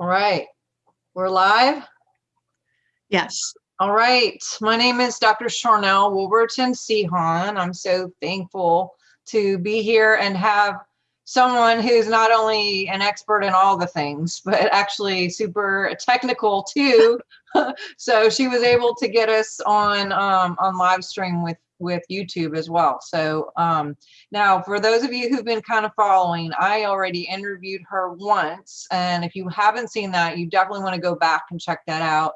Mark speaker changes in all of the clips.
Speaker 1: All right, we're live.
Speaker 2: Yes.
Speaker 1: All right, my name is Dr. Charnel Wolverton Sehan. I'm so thankful to be here and have someone who's not only an expert in all the things, but actually super technical too. so she was able to get us on um, on live stream with with YouTube as well. So um, now for those of you who've been kind of following, I already interviewed her once. And if you haven't seen that, you definitely want to go back and check that out.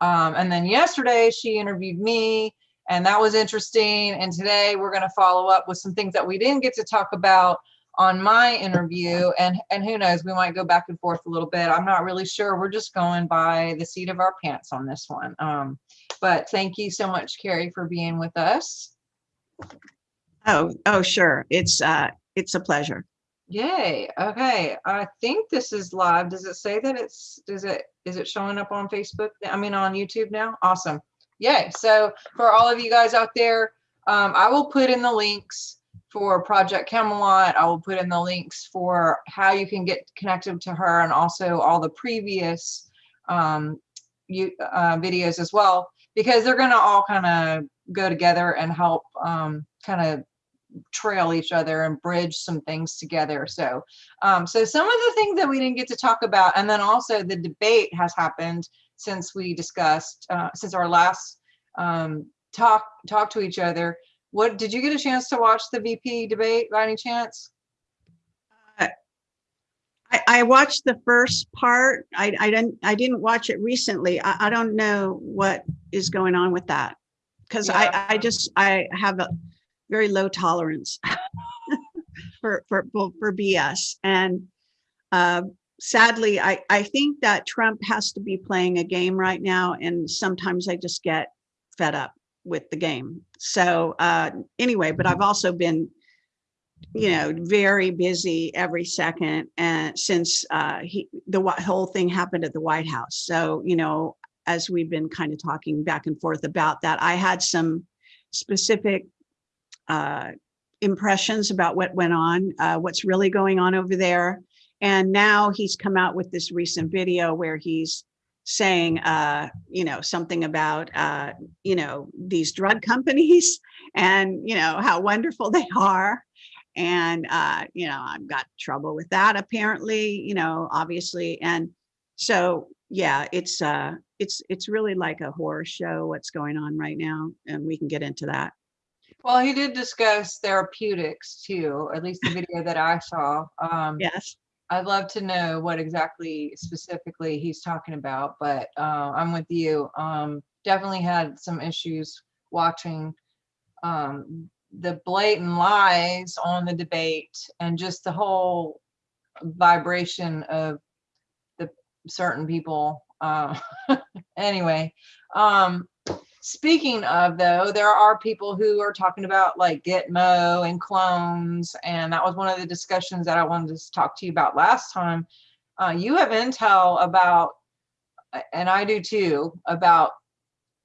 Speaker 1: Um, and then yesterday she interviewed me and that was interesting. And today we're going to follow up with some things that we didn't get to talk about on my interview and and who knows we might go back and forth a little bit. I'm not really sure. We're just going by the seat of our pants on this one. Um but thank you so much Kerry for being with us.
Speaker 2: Oh, oh, sure. It's uh it's a pleasure.
Speaker 1: yay. Okay. I think this is live. Does it say that it's does it is it showing up on facebook? I mean on youtube now? Awesome. Yay. So for all of you guys out there um i will put in the links for Project Camelot. I will put in the links for how you can get connected to her and also all the previous um, you, uh, videos as well, because they're going to all kind of go together and help um, kind of trail each other and bridge some things together. So, um, so some of the things that we didn't get to talk about, and then also the debate has happened since we discussed, uh, since our last um, talk, talk to each other. What did you get a chance to watch the VP debate by any chance?
Speaker 2: I, I watched the first part. I, I didn't I didn't watch it recently. I, I don't know what is going on with that because
Speaker 1: Yeah.
Speaker 2: I, I just I have a very low tolerance for for for BS and uh, sadly I I think that Trump has to be playing a game right now and sometimes I just get fed up with the game. So uh, anyway, but I've also been, you know, very busy every second and since uh, he, the whole thing happened at the White House. So, you know, as we've been kind of talking back and forth about that, I had some specific uh, impressions about what went on, uh, what's really going on over there. And now he's come out with this recent video where he's saying, uh, you know, something about, uh, you know, these drug companies and, you know, how wonderful they are. And, uh, you know, I've got trouble with that apparently, you know, obviously. And so, yeah, it's, uh, it's, it's really like a horror show, what's going on right now. And we can get into that.
Speaker 1: Well, he did discuss therapeutics too, at least the video that I saw. Um,
Speaker 2: Yes.
Speaker 1: I'd love to know what exactly specifically he's talking about, but uh, I'm with you. Um, definitely had some issues watching um, the blatant lies on the debate and just the whole vibration of the certain people. Uh, anyway, um, speaking of though, there are people who are talking about like Gitmo and clones, and that was one of the discussions that I wanted to talk to you about last time. Uh, you have intel about, and I do too, about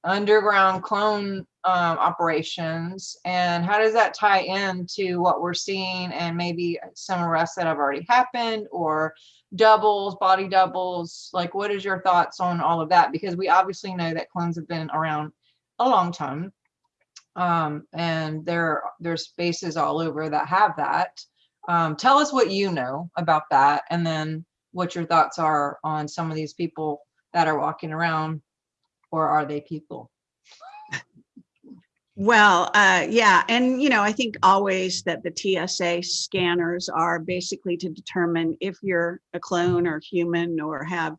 Speaker 1: underground clone um, operations, and how does that tie into what we're seeing, and maybe some arrests that have already happened, or doubles, body doubles? Like, what is your thoughts on all of that? Because we obviously know that clones have been around a long time. Um, and there there's spaces all over that have that. Um, tell us what you know about that and then what your thoughts are on some of these people that are walking around or are they people?
Speaker 2: Well, uh, yeah, and you know, I think always that the TSA scanners are basically to determine if you're a clone or human or have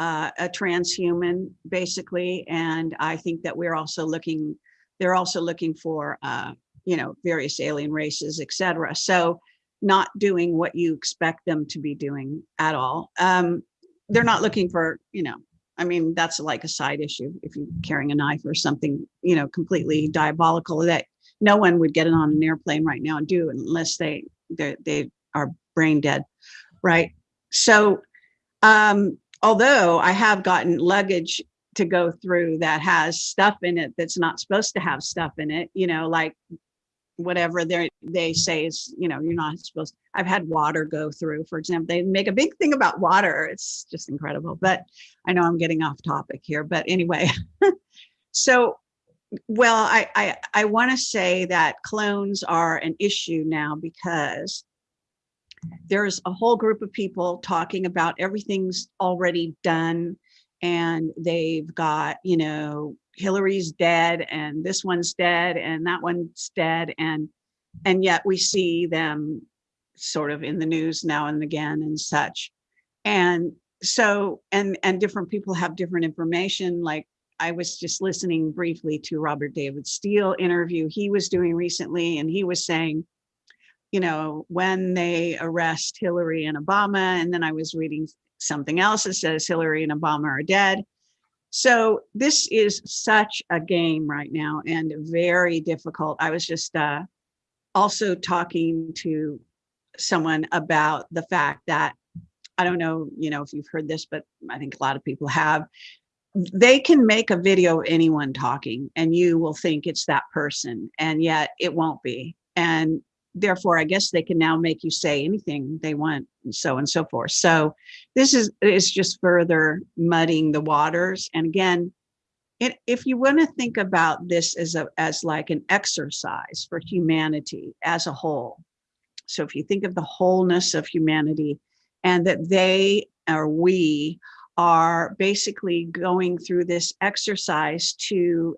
Speaker 2: uh, a transhuman, basically. And I think that we're also looking, they're also looking for, uh, you know, various alien races, et cetera. So not doing what you expect them to be doing at all. Um, they're not looking for, you know, I mean, that's like a side issue. If you're carrying a knife or something, you know, completely diabolical that no one would get it on an airplane right now and do unless they they, they are brain dead, right? So, um, although I have gotten luggage to go through that has stuff in it that's not supposed to have stuff in it, you know, like whatever they they say is you know you're not supposed i've had water go through for example they make a big thing about water. It's just incredible but i know i'm getting off topic here but anyway. So well i i, I want to say that clones are an issue now because there's a whole group of people talking about everything's already done and they've got you know Hillary's dead and this one's dead and that one's dead and and yet we see them sort of in the news now and again and such. And so and and different people have different information. Like I was just listening briefly to Robert David Steele interview he was doing recently and he was saying you know when they arrest Hillary and Obama and then I was reading something else that says Hillary and Obama are dead so this is such a game right now and very difficult. I was just uh, also talking to someone about the fact that, I don't know, you know, if you've heard this, but I think a lot of people have, they can make a video of anyone talking and you will think it's that person and yet it won't be. And therefore, I guess they can now make you say anything they want and so and so forth. So this is, is just further muddying the waters. And again, it, if you want to think about this as a as like an exercise for humanity as a whole, so if you think of the wholeness of humanity and that they or we are basically going through this exercise to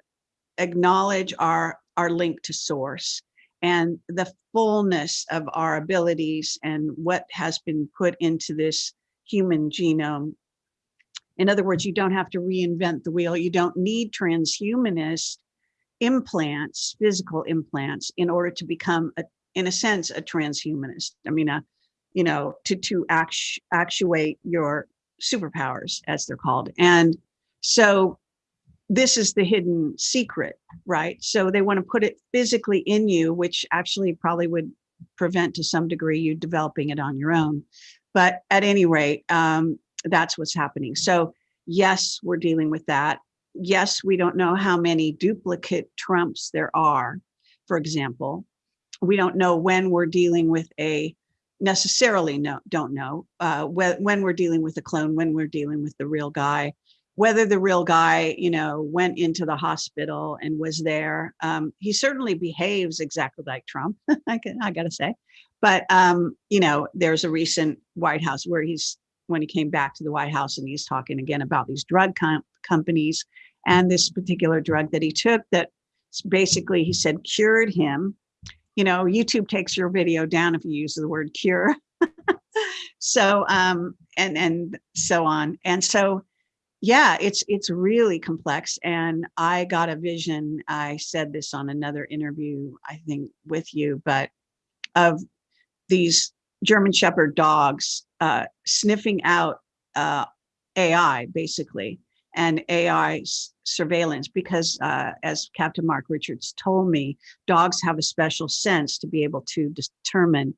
Speaker 2: acknowledge our our link to source and the fullness of our abilities and what has been put into this human genome. In other words, you don't have to reinvent the wheel. You don't need transhumanist implants, physical implants, in order to become, a, in a sense, a transhumanist. I mean, a, you know, to, to actu actuate your superpowers, as they're called. And so this is the hidden secret, right? So they want to put it physically in you, which actually probably would prevent to some degree you developing it on your own. But at any rate, um, that's what's happening. So yes, we're dealing with that. Yes, we don't know how many duplicate Trumps there are, for example. We don't know when we're dealing with a necessarily no, don't know uh, when, when we're dealing with a clone, when we're dealing with the real guy whether the real guy, you know, went into the hospital and was there. Um, he certainly behaves exactly like Trump, I, can, I gotta say. But, um, you know, there's a recent White House where he's, when he came back to the White House and he's talking again about these drug com companies and this particular drug that he took that basically he said cured him. You know, YouTube takes your video down if you use the word cure. so, um, and, and so on. And so, yeah, it's it's really complex. And I got a vision. I said this on another interview, I think, with you, but of these German Shepherd dogs uh, sniffing out uh, AI, basically, and AI surveillance, because uh, as Captain Mark Richards told me, dogs have a special sense to be able to determine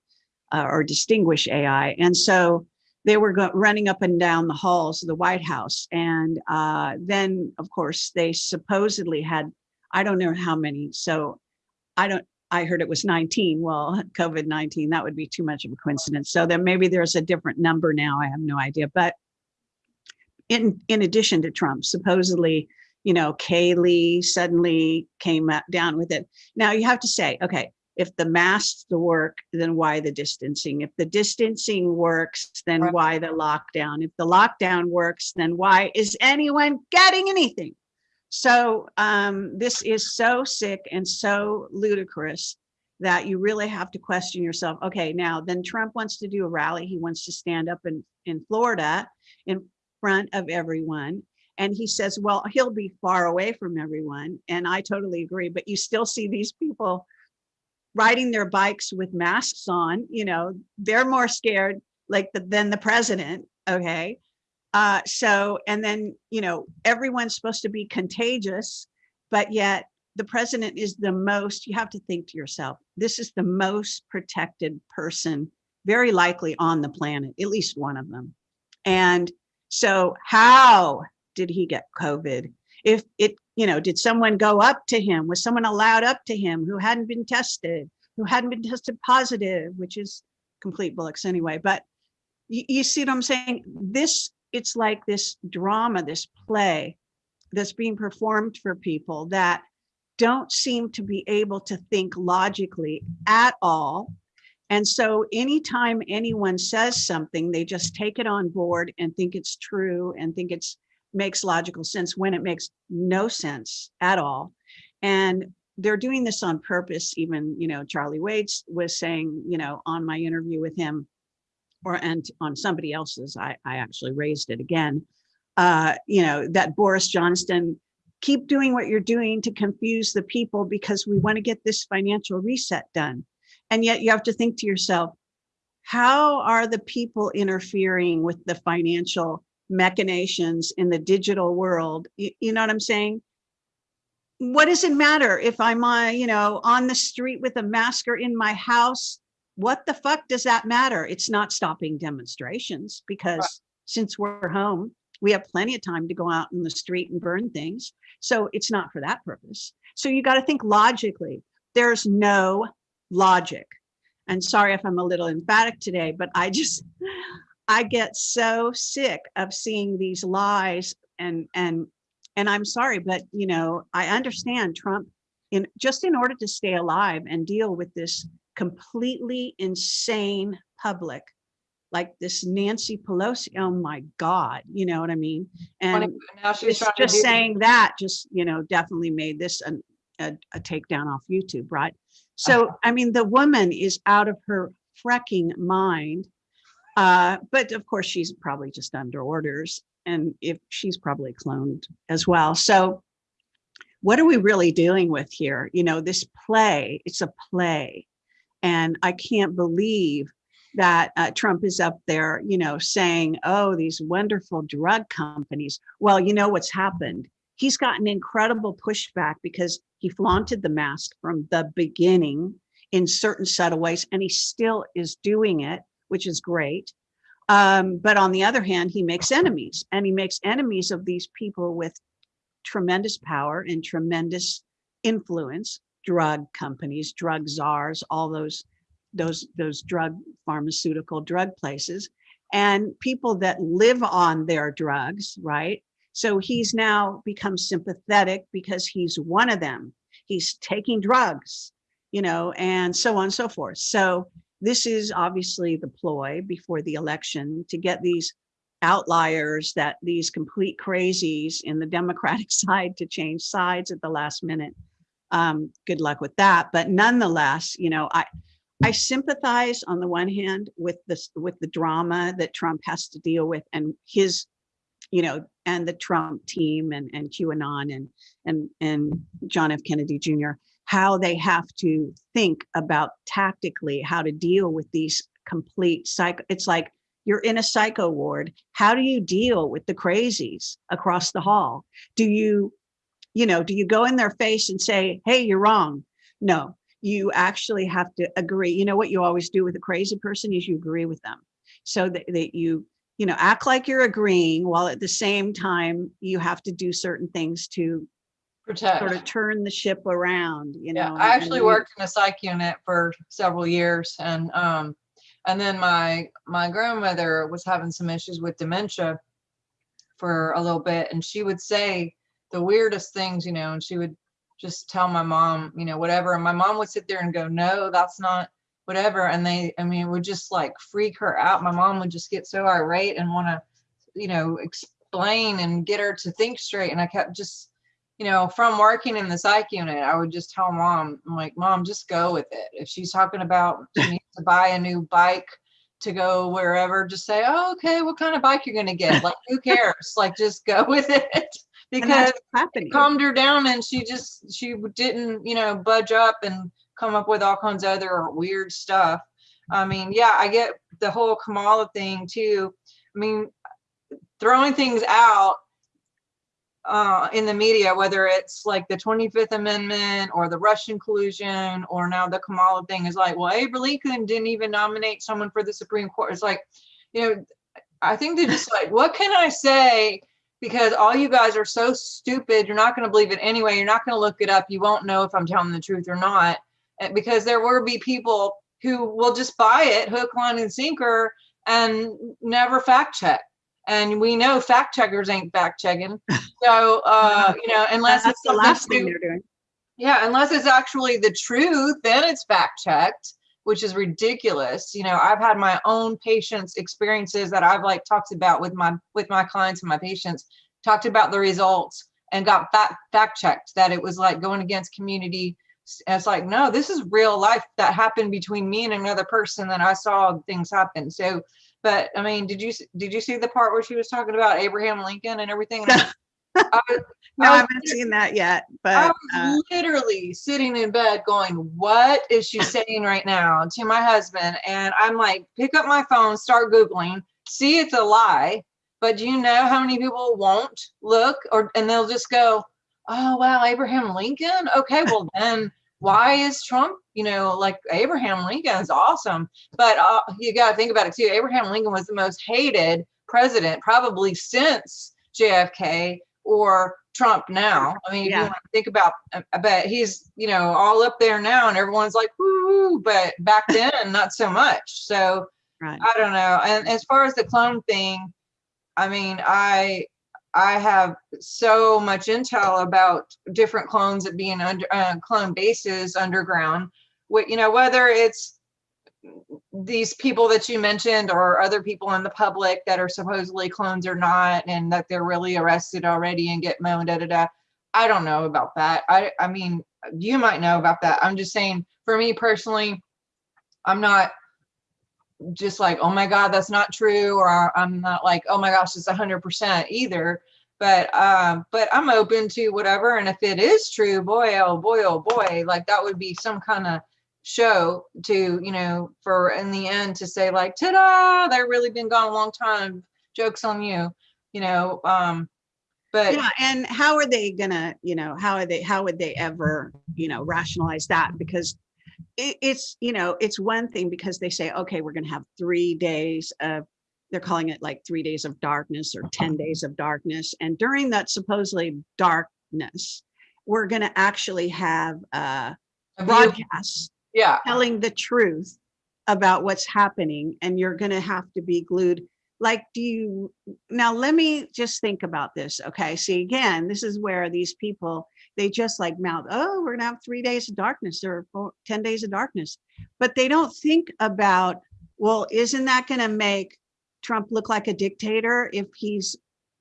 Speaker 2: uh, or distinguish AI. And so they were running up and down the halls of the White House. And uh, then, of course, they supposedly had, I don't know how many. So I don't, I heard it was 19. Well, COVID-19, that would be too much of a coincidence. So then maybe there's a different number now. I have no idea. But in, in addition to Trump, supposedly, you know, Kayleigh suddenly came down with it. Now you have to say, okay, if the masks work, then why the distancing? If the distancing works, then right. why the lockdown? If the lockdown works, then why is anyone getting anything? So um, this is so sick and so ludicrous that you really have to question yourself. Okay, now then Trump wants to do a rally. He wants to stand up in, in Florida in front of everyone. And he says, well, he'll be far away from everyone. And I totally agree, but you still see these people riding their bikes with masks on, you know, they're more scared like the, than the president. Okay. Uh, so, and then, you know, everyone's supposed to be contagious, but yet the president is the most, you have to think to yourself, this is the most protected person, very likely on the planet, at least one of them. And so how did he get COVID? If it you know, did someone go up to him? Was someone allowed up to him who hadn't been tested? who hadn't been tested positive, which is complete bullocks anyway. But you, you see what I'm saying? This, it's like this drama, this play that's being performed for people that don't seem to be able to think logically at all. And so anytime anyone says something, they just take it on board and think it's true and think it's makes logical sense when it makes no sense at all. And they're doing this on purpose. Even, you know, Charlie Waits was saying, you know, on my interview with him or and on somebody else's, I, I actually raised it again, uh, you know, that Boris Johnson keep doing what you're doing to confuse the people because we want to get this financial reset done. And yet you have to think to yourself, how are the people interfering with the financial machinations in the digital world? You, you know what I'm saying? What does it matter if I'm on, you know, on the street with a mask or in my house? What the fuck does that matter? It's not stopping demonstrations because since we're home, we have plenty of time to go out in the street and burn things. So it's not for that purpose. So you got to think logically. There's no logic. And sorry if I'm a little emphatic today, but I just, I get so sick of seeing these lies and, and, and I'm sorry, but you know, I understand Trump in just in order to stay alive and deal with this completely insane public like this Nancy Pelosi. Oh my God, you know what I mean? And now she's just saying that just, you know, definitely made this an, a, a takedown off YouTube, right? So, uh -huh. I mean, the woman is out of her frecking mind. Uh, but of course, she's probably just under orders. And if she's probably cloned as well. So what are we really dealing with here? You know, this play, it's a play. And I can't believe that uh, Trump is up there, you know, saying, oh, these wonderful drug companies. Well, you know what's happened? He's gotten incredible pushback because he flaunted the mask from the beginning in certain subtle ways, and he still is doing it, which is great. Um, but on the other hand, he makes enemies, and he makes enemies of these people with tremendous power and tremendous influence, drug companies, drug czars, all those those those drug pharmaceutical drug places and people that live on their drugs right? So he's now become sympathetic because he's one of them. He's taking drugs you know and so on and so forth. So this is obviously the ploy before the election to get these outliers that these complete crazies in the democratic side to change sides at the last minute um, good luck with that but nonetheless you know i I sympathize on the one hand with this with the drama that Trump has to deal with and his, you know, and the Trump team and, and QAnon and and and John F. Kennedy Jr., how they have to think about tactically how to deal with these complete psycho. It's like you're in a psycho ward. How do you deal with the crazies across the hall? Do you, you know, do you go in their face and say, hey, you're wrong? No, you actually have to agree. You know what you always do with a crazy person is you agree with them. So that, that you, you know, act like you're agreeing while at the same time you have to do certain things to
Speaker 1: protect
Speaker 2: sort of turn the ship around, you know.
Speaker 1: Yeah, I actually worked in a psych unit for several years and um and then my my grandmother was having some issues with dementia for a little bit and she would say the weirdest things, you know, and she would just tell my mom, you know, whatever. And my mom would sit there and go, no, that's not whatever. And they, I mean, would just like freak her out. My mom would just get so irate and want to, you know, explain and get her to think straight. And I kept just, you know, from working in the psych unit, I would just tell mom, I'm like, mom, just go with it. If she's talking about she needs to buy a new bike to go wherever, just say, oh, okay, what kind of bike you're going to get? Like, who cares? like, just go with it because it calmed her down and she just she didn't you know budge up and come up with all kinds of other weird stuff i mean yeah i get the whole kamala thing too i mean throwing things out uh, in the media, whether it's like the 25th Amendment or the Russian collusion or now the Kamala thing is like, well, Abe Lincoln didn't even nominate someone for the Supreme Court. It's like, you know, I think they're just like, what can I say because all you guys are so stupid. You're not going to believe it anyway. You're not going to look it up. You won't know if I'm telling the truth or not. because there will be people who will just buy it hook, line, and sinker and never fact check. And we know fact checkers ain't fact checking. So, uh, you know, unless it's
Speaker 2: the last thing they're doing.
Speaker 1: yeah, unless it's actually the truth, then it's fact checked, which is ridiculous. You know, I've had my own patients experiences that I've like talked about with my with my clients and my patients, talked about the results and got fact fact checked that it was like going against community. and It's like, no, this is real life that happened between me and another person that I saw things happen. So, but I mean, did you did you see the part where she was talking about Abraham Lincoln and everything? And I- I was-
Speaker 2: No,
Speaker 1: I
Speaker 2: I haven't seen that yet,
Speaker 1: I
Speaker 2: but uh,
Speaker 1: was literally sitting in bed going, What is she saying right now to my husband? And I'm like, Pick up my phone, start Googling, see it's a lie. But do you know how many people won't look or and they'll just go, Oh, wow, Abraham Lincoln? Okay, well, then why is Trump, you know, like Abraham Lincoln is awesome. But uh, you got to think about it too. Abraham Lincoln was the most hated president probably since JFK or Trump now. I mean, if
Speaker 2: Yeah.
Speaker 1: you want to think about, but he's, you know, all up there now and everyone's like, woo, but back then, not so much. So
Speaker 2: right.
Speaker 1: I don't know. And as far as the clone thing, I mean, I, I have so much intel about different clones that being under uh, clone bases underground. What you know, whether it's these people that you mentioned or other people in the public that are supposedly clones or not, and that they're really arrested already and Gitmo'd da da da. I don't know about that. I I mean, you might know about that. I'm just saying, for me personally, I'm not just like, oh my God, that's not true, or I'm not like, oh my gosh, it's hundred percent either. But um, but I'm open to whatever. And if it is true, boy, oh boy, oh boy, like that would be some kind of show to, you know, for in the end to say like, ta-da, they've really been gone a long time. Joke's on you, you know. Um, but
Speaker 2: Yeah, and how are they gonna, you know, how are they, how would they ever, you know, rationalize that? Because it, it's, you know, it's one thing because they say, okay, we're gonna have three days of, they're calling it like three days of darkness or 10 days of darkness. And during that supposedly darkness, we're gonna actually have uh
Speaker 1: you-
Speaker 2: broadcasts
Speaker 1: yeah,
Speaker 2: telling the truth about what's happening and you're going to have to be glued. Like do you now let me just think about this okay? See again this is where these people they just like mouth oh we're gonna have three days of darkness or four, 10 days of darkness. But they don't think about well isn't that going to make trump look like a dictator if he's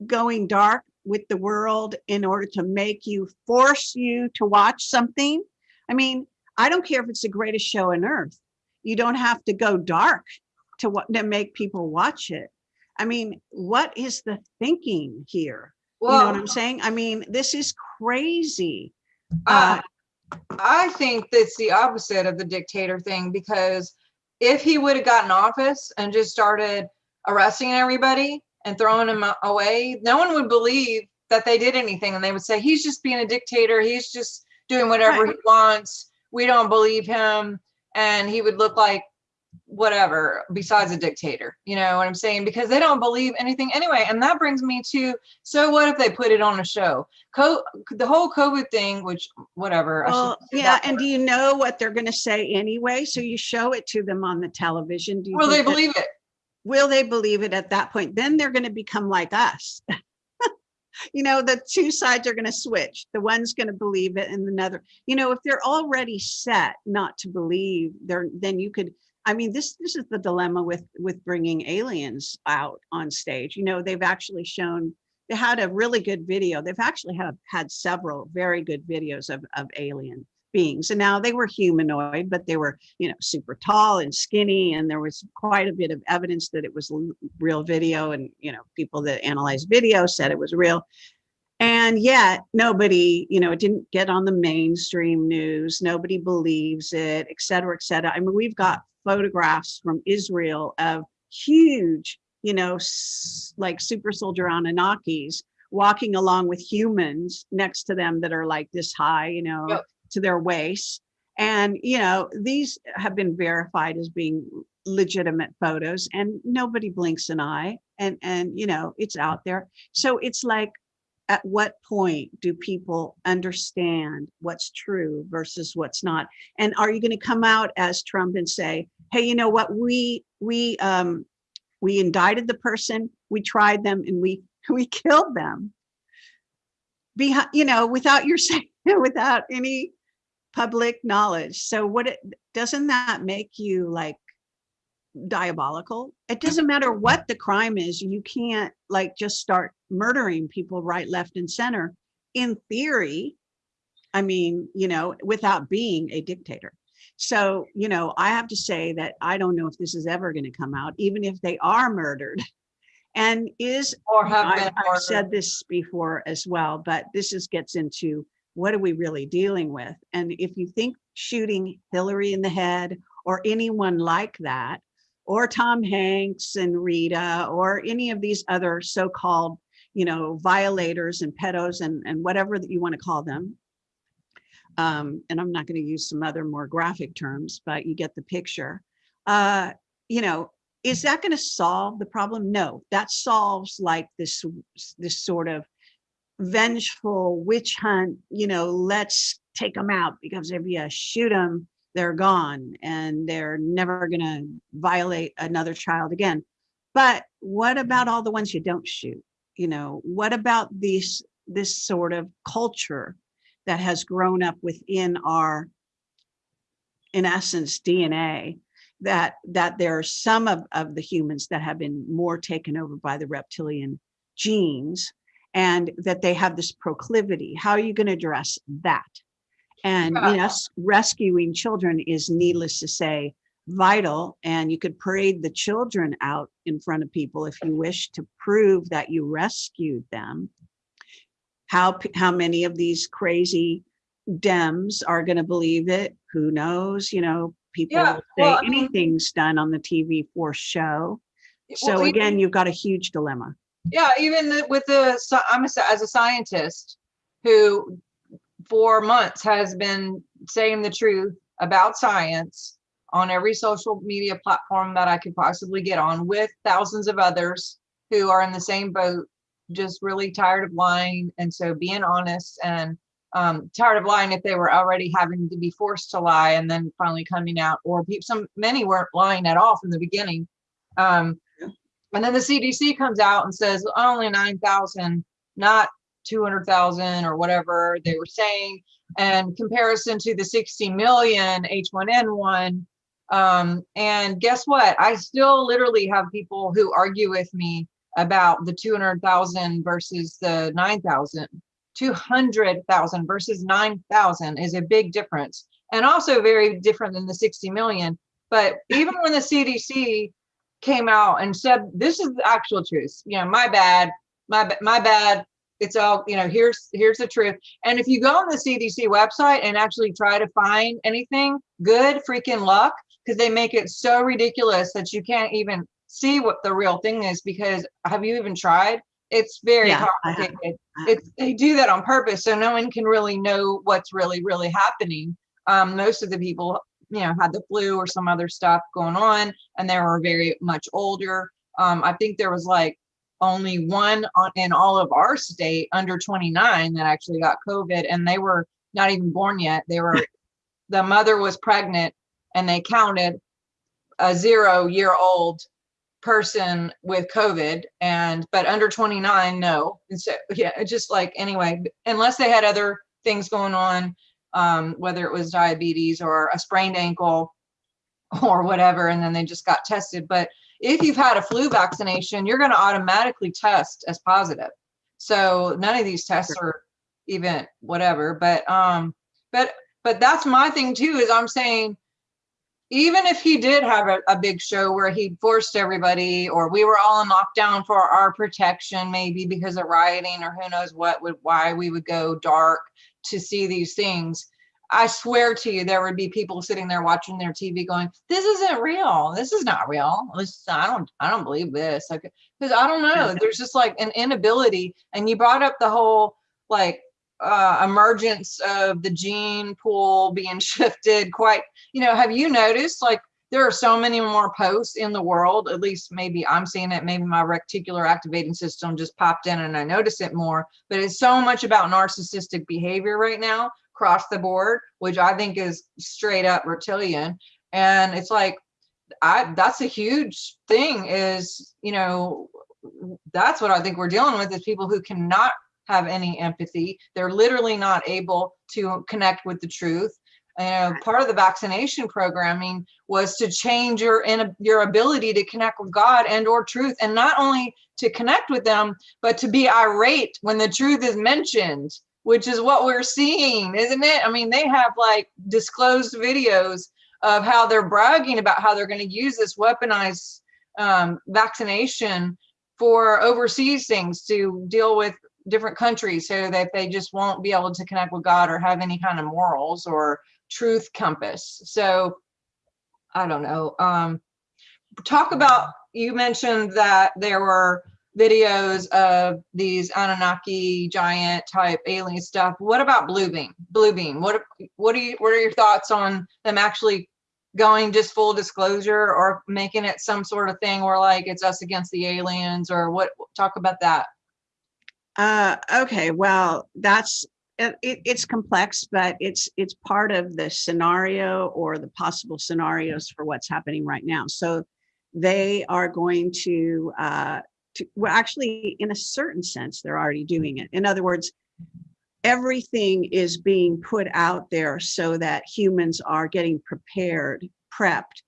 Speaker 2: going dark with the world in order to make you force you to watch something i mean I don't care if it's the greatest show on earth. You don't have to go dark to what to make people watch it. I mean, what is the thinking here? you know what I'm saying? I mean, this is crazy.
Speaker 1: I,
Speaker 2: Uh,
Speaker 1: I think that's the opposite of the dictator thing because if he would have gotten office and just started arresting everybody and throwing them away, no one would believe that they did anything and they would say he's just being a dictator, he's just doing whatever
Speaker 2: Right.
Speaker 1: he wants. We don't believe him and he would look like whatever besides a dictator. You know what I'm saying? Because they don't believe anything anyway. And that brings me to so what if they put it on a show? Co- the whole COVID thing, which whatever.
Speaker 2: Well, yeah, and do you know what they're going to say anyway? So you show it to them on the television. Do you
Speaker 1: will they
Speaker 2: that-
Speaker 1: believe it?
Speaker 2: Will they believe it at that point? Then they're going to become like us. you know, the two sides are going to switch. The one's going to believe it and another, you know, if they're already set not to believe, they're, then you could, I mean, this, this is the dilemma with, with bringing aliens out on stage. You know, they've actually shown, they had a really good video. They've actually had, had several very good videos of, of alien beings. And now they were humanoid, but they were, you know, super tall and skinny. And there was quite a bit of evidence that it was real video. And, you know, people that analyzed video said it was real. And yet nobody, you know, it didn't get on the mainstream news. Nobody believes it, et cetera, et cetera. I mean, we've got photographs from Israel of huge, you know, like super soldier Anunnakis walking along with humans next to them that are like this high, you know,
Speaker 1: Yep.
Speaker 2: To their waist. And, you know, these have been verified as being legitimate photos and nobody blinks an eye and, and, you know, it's out there. So it's like, at what point do people understand what's true versus what's not? And are you going to come out as Trump and say, hey, you know what, we, we, um, we indicted the person, we tried them and we, we killed them. Behind, you know, without your say, without any public knowledge. So what it, doesn't that make you like diabolical? It doesn't matter what the crime is, you can't like just start murdering people right, left and center. In theory, I mean, you know, without being a dictator. So, you know, I have to say that I don't know if this is ever going to come out, even if they are murdered. And is,
Speaker 1: Or have
Speaker 2: I, I've said this before as well, but this is gets into what are we really dealing with? And if you think shooting Hillary in the head or anyone like that, or Tom Hanks and Rita, or any of these other so-called, you know, violators and pedos and, and whatever that you want to call them. Um, and I'm not going to use some other more graphic terms, but you get the picture. Uh, you know, is that going to solve the problem? No, that solves like this, this sort of vengeful witch hunt, you know, let's take them out because if you shoot them, they're gone and they're never going to violate another child again. But what about all the ones you don't shoot? You know, what about these, this sort of culture that has grown up within our, in essence, DNA, that, that there are some of, of the humans that have been more taken over by the reptilian genes and that they have this proclivity. How are you going to address that? And yes, rescuing children is needless to say vital and you could parade the children out in front of people if you wish to prove that you rescued them. How, how many of these crazy Dems are going to believe it? Who knows? You know, people
Speaker 1: Yeah,
Speaker 2: say
Speaker 1: well, I mean-
Speaker 2: anything's done on the TV for show. So again, you've got a huge dilemma.
Speaker 1: Yeah, even with the, I'm a, as a scientist who for months has been saying the truth about science on every social media platform that I could possibly get on with thousands of others who are in the same boat, just really tired of lying. And so being honest and um, tired of lying if they were already having to be forced to lie and then finally coming out or people, some, many weren't lying at all from the beginning. Um, and then the CDC comes out and says only 9,000, not 200,000 or whatever they were saying. And comparison to the 60 million H1N1. Um, and guess what? I still literally have people who argue with me about the 200,000 versus the 9,000. 200,000 versus 9,000 is a big difference and also very different than the 60 million. But even when the CDC came out and said, this is the actual truth, you know, my bad, my, my bad. It's all, you know, here's, here's the truth. And if you go on the CDC website and actually try to find anything, good freaking luck, because they make it so ridiculous that you can't even see what the real thing is because have you even tried? It's very
Speaker 2: Yeah,
Speaker 1: complicated. It's, they do that on purpose, so no one can really know what's really, really happening. Um, most of the people, you know, had the flu or some other stuff going on, and they were very much older. Um, I think there was like only one on, in all of our state under 29 that actually got COVID, and they were not even born yet. They were, the mother was pregnant, and they counted a zero year old person with COVID and, but under 29, no. And so, yeah, it's just like, anyway, unless they had other things going on, um, whether it was diabetes or a sprained ankle or whatever, and then they just got tested. But if you've had a flu vaccination, you're going to automatically test as positive. So none of these tests are even whatever, but, um, but, but that's my thing too, is I'm saying, even if he did have a, a big show where he forced everybody or we were all in lockdown for our protection maybe because of rioting or who knows what would why we would go dark to see these things i swear to you there would be people sitting there watching their tv going this isn't real. This is not real. This, i don't i don't believe this. Because i don't know. There's just like an inability and you brought up the whole like uh emergence of the gene pool being shifted quite you know, have you noticed like there are so many more posts in the world, at least maybe I'm seeing it, maybe my reticular activating system just popped in and I notice it more, but it's so much about narcissistic behavior right now across the board, which I think is straight up reptilian. And it's like, I, that's a huge thing is, you know, that's what I think we're dealing with is people who cannot have any empathy. They're literally not able to connect with the truth. You know, part of the vaccination programming was to change your in your ability to connect with God and or truth, and not only to connect with them, but to be irate when the truth is mentioned, which is what we're seeing, isn't it? I mean, they have like disclosed videos of how they're bragging about how they're going to use this weaponized um, vaccination for overseas things to deal with different countries so that they just won't be able to connect with God or have any kind of morals or truth compass. So I don't know. Um, talk about, you mentioned that there were videos of these Anunnaki giant type alien stuff. What about Blue Beam? Blue Beam. What what are you what are your thoughts on them actually going just full disclosure or making it some sort of thing where like it's us against the aliens or what talk about that?
Speaker 2: Uh, okay, well, that's it, it, it's complex, but it's it's part of the scenario or the possible scenarios for what's happening right now. So they are going to, uh, to well, actually, in a certain sense, they're already doing it. In other words, everything is being put out there so that humans are getting prepared, prepped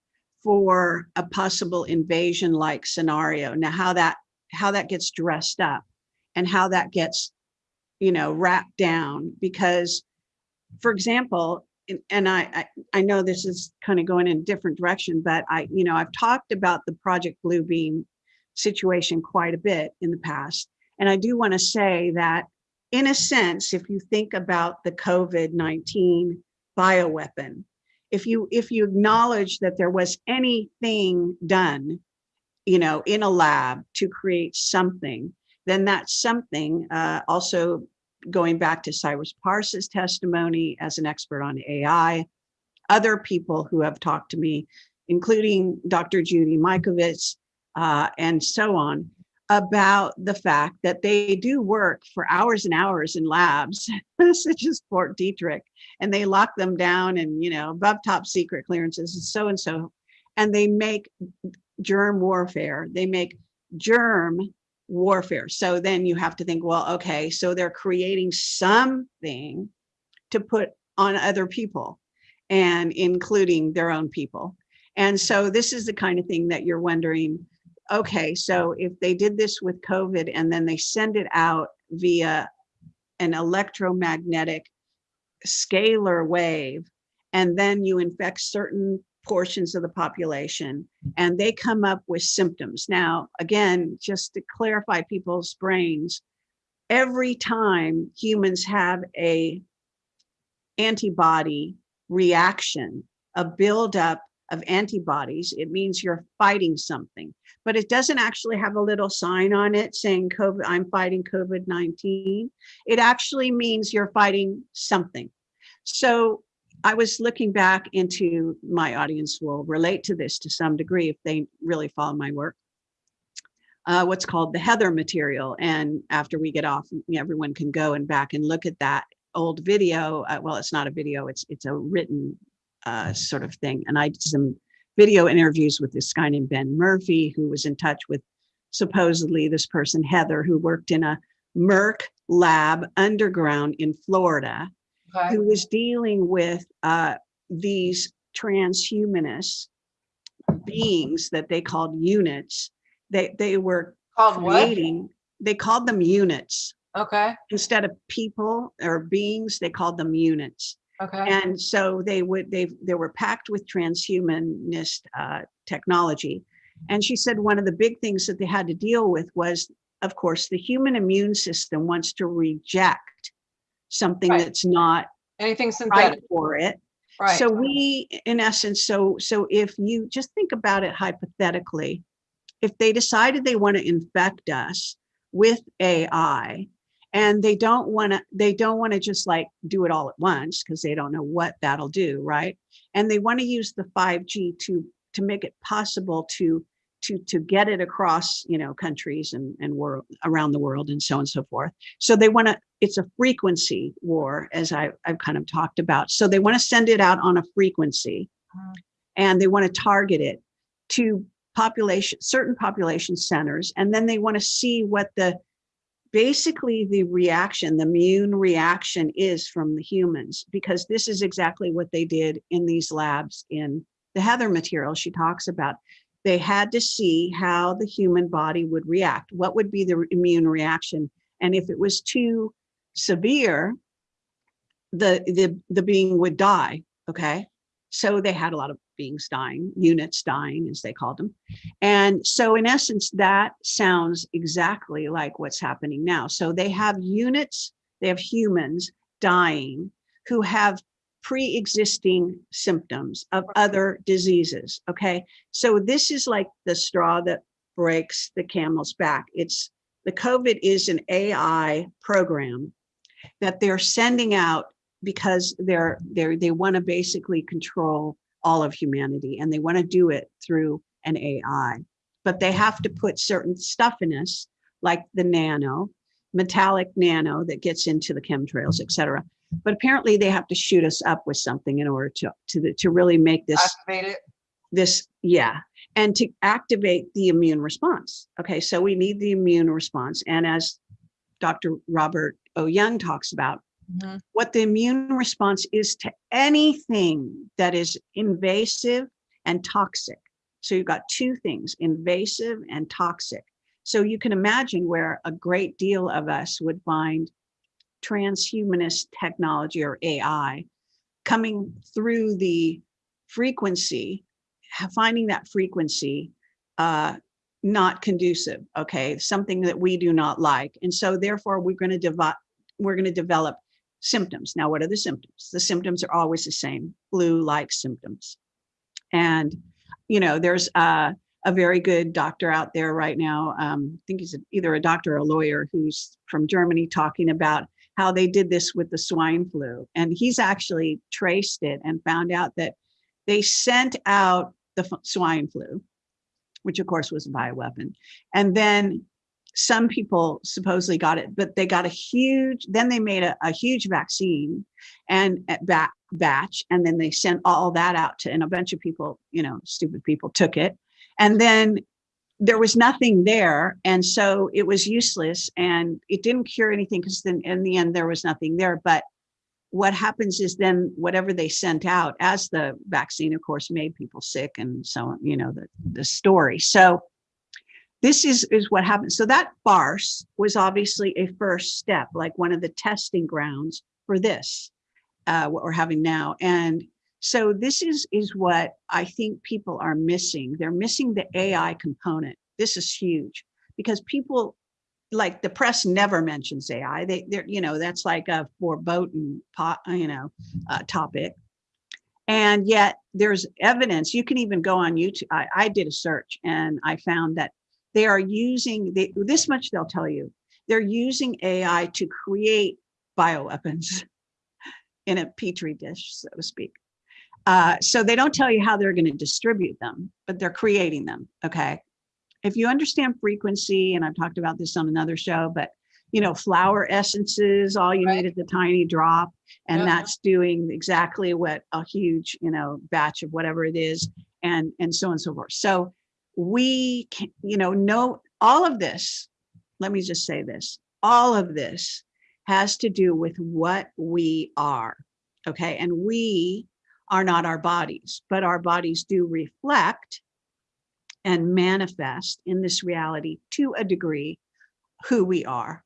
Speaker 2: for a possible invasion like scenario. Now, how that how that gets dressed up and how that gets you know, wrapped down because, for example, and I, I, I know this is kind of going in a different direction, but I, you know, I've talked about the Project Bluebeam situation quite a bit in the past. And I do want to say that in a sense, if you think about the COVID-19 bioweapon, if you if you acknowledge that there was anything done, you know, in a lab to create something then that's something uh, also going back to Cyrus Parsa's testimony as an expert on AI, other people who have talked to me, including Dr. Judy Mikovits uh, and so on, about the fact that they do work for hours and hours in labs, such as Fort Detrick, and they lock them down and, you know, above top secret clearances and so and so, and they make germ warfare. They make germ warfare. So then you have to think, well, okay, so they're creating something to put on other people and including their own people. And so this is the kind of thing that you're wondering, okay, so if they did this with COVID and then they send it out via an electromagnetic scalar wave, and then you infect certain portions of the population mm. and they come up with symptoms. Now, again, just to clarify people's brains, every time humans have a antibody reaction, a buildup of antibodies, it means you're fighting something, but it doesn't actually have a little sign on it saying COVID, I'm fighting COVID-19. It actually means you're fighting something. So I was looking back into my audience will relate to this to some degree if they really follow my work. Uh, what's called the Heather material. And after we get off, everyone can go and back and look at that old video. Uh, well, it's not a video, it's it's a written uh, sort of thing. And I did some video interviews with this guy named Ben Murphy, who was in touch with supposedly this person, Heather, who worked in a Merck lab underground in Florida okay. who was dealing with uh, these transhumanist beings that they called units. They they were
Speaker 1: called
Speaker 2: creating. What? They called them units.
Speaker 1: Okay.
Speaker 2: Instead of people or beings, they called them units.
Speaker 1: Okay.
Speaker 2: And so they would they they were packed with transhumanist uh, technology. And she said one of the big things that they had to deal with was, of course, the human immune system wants to reject something right. that's not
Speaker 1: anything synthetic right
Speaker 2: for it. Right. So we, in essence, so so if you just think about it hypothetically, if they decided they want to infect us with AI, and they don't want to they don't want to just like do it all at once because they don't know what that'll do right and they want to use the 5g to to make it possible to to to get it across you know countries and and world around the world and so on and so forth. So they want to it's a frequency war as I, i've kind of talked about. So they want to send it out on a frequency
Speaker 1: Mhm.
Speaker 2: and they want to target it to population certain population centers and then they want to see what the basically the reaction the immune reaction is from the humans because this is exactly what they did in these labs in the heather material she talks about they had to see how the human body would react what would be the immune reaction. And if it was too severe the the the being would die okay? So they had a lot of beings dying units dying as they called them. And so in essence that sounds exactly like what's happening now. So they have units they have humans dying who have pre-existing symptoms of other diseases okay so this is like the straw that breaks the camel's back it's the covid is an ai program that they're sending out because they're they're they want to basically control all of humanity and they want to do it through an AI. But they have to put certain stuff in us, like the nano, metallic nano that gets into the chemtrails, et cetera. But apparently they have to shoot us up with something in order to to to really make this
Speaker 1: Activate it.
Speaker 2: this yeah and to activate the immune response okay so we need the immune response and as dr robert o young talks about
Speaker 1: Mhm.
Speaker 2: what the immune response is to anything that is invasive and toxic so you've got two things invasive and toxic so you can imagine where a great deal of us would find transhumanist technology or ai coming through the frequency finding that frequency uh, not conducive, okay, something that we do not like. And so therefore we're going to develop, we're to develop symptoms. Now, what are the symptoms? The symptoms are always the same, flu-like symptoms. And, you know, there's a, a very good doctor out there right now. Um, I think he's a- either a doctor or a lawyer who's from Germany talking about how they did this with the swine flu. And he's actually traced it and found out that they sent out the swine flu, which of course was a bioweapon. And then some people supposedly got it, but they got a huge, then they made a, a huge vaccine and at ba- batch, and then they sent all that out to, and a bunch of people, you know, stupid people took it. And then there was nothing there. And so it was useless and it didn't cure anything because then in the end, there was nothing there. But what happens is then whatever they sent out as the vaccine, of course, made people sick and so you know, the, the story. So this is, is what happened. So that farce was obviously a first step, like one of the testing grounds for this, uh, what we're having now. And so this is, is what I think people are missing. They're missing the AI component. This is huge because people like the press never mentions AI. They, they're, you know, that's like a foreboding pot, you know, uh, topic. And yet there's evidence. You can even go on YouTube. I, I did a search and I found that they are using this much. They'll tell you they're using AI to create bioweapons in a petri dish, so to speak. Uh, so they don't tell you how they're going to distribute them, but they're creating them. Okay if you understand frequency, and I've talked about this on another show, but you know, flower essences, all you
Speaker 1: Right.
Speaker 2: need is a tiny drop, and
Speaker 1: Yeah.
Speaker 2: that's doing exactly what a huge, you know, batch of whatever it is, and and so on and so forth. So we can, you know, know all of this. Let me just say this: all of this has to do with what we are. Okay, and we are not our bodies, but our bodies do reflect and manifest in this reality to a degree who we are.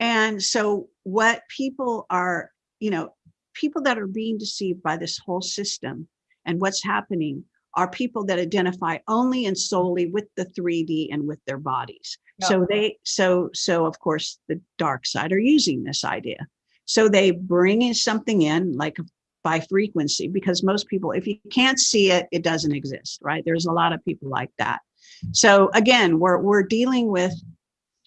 Speaker 2: And so, what people are, you know, people that are being deceived by this whole system and what's happening are people that identify only and solely with the 3D and with their bodies. So they, so, so of course, the dark side are using this idea. So they bring in something in like by frequency because most people if you can't see it it doesn't exist right? There's a lot of people like that. So again we're we're dealing with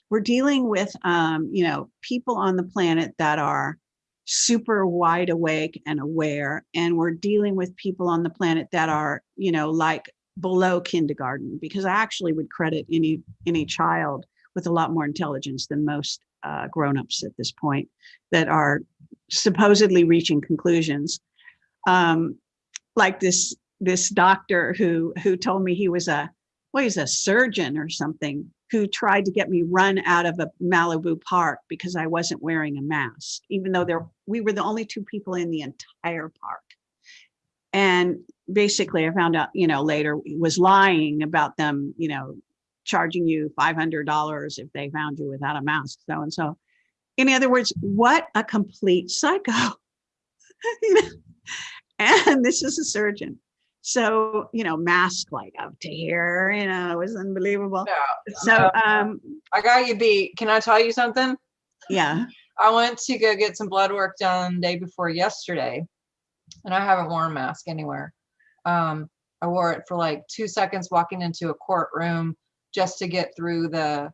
Speaker 2: we're dealing with um you know people on the planet that are super wide awake and aware and we're dealing with people on the planet that are you know like below kindergarten because I actually would credit any any child with a lot more intelligence than most uh, grown-ups at this point that are supposedly reaching conclusions. Um, like this this doctor who who told me he was a well he's a surgeon or something who tried to get me run out of a Malibu park because I wasn't wearing a mask, even though there we were the only two people in the entire park. And basically I found out, you know, later was lying about them, you know, charging you $500 if they found you without a mask, so and so. In other words, what a complete psycho. and this is a surgeon. So, you know, mask like up to here, you know, it was unbelievable.
Speaker 1: Yeah.
Speaker 2: So, um,
Speaker 1: I got you beat. Can I tell you something?
Speaker 2: yeah,
Speaker 1: I went to go get some blood work done day before yesterday, and I haven't worn a mask anywhere. Um, I wore it for like two seconds walking into a courtroom just to get through the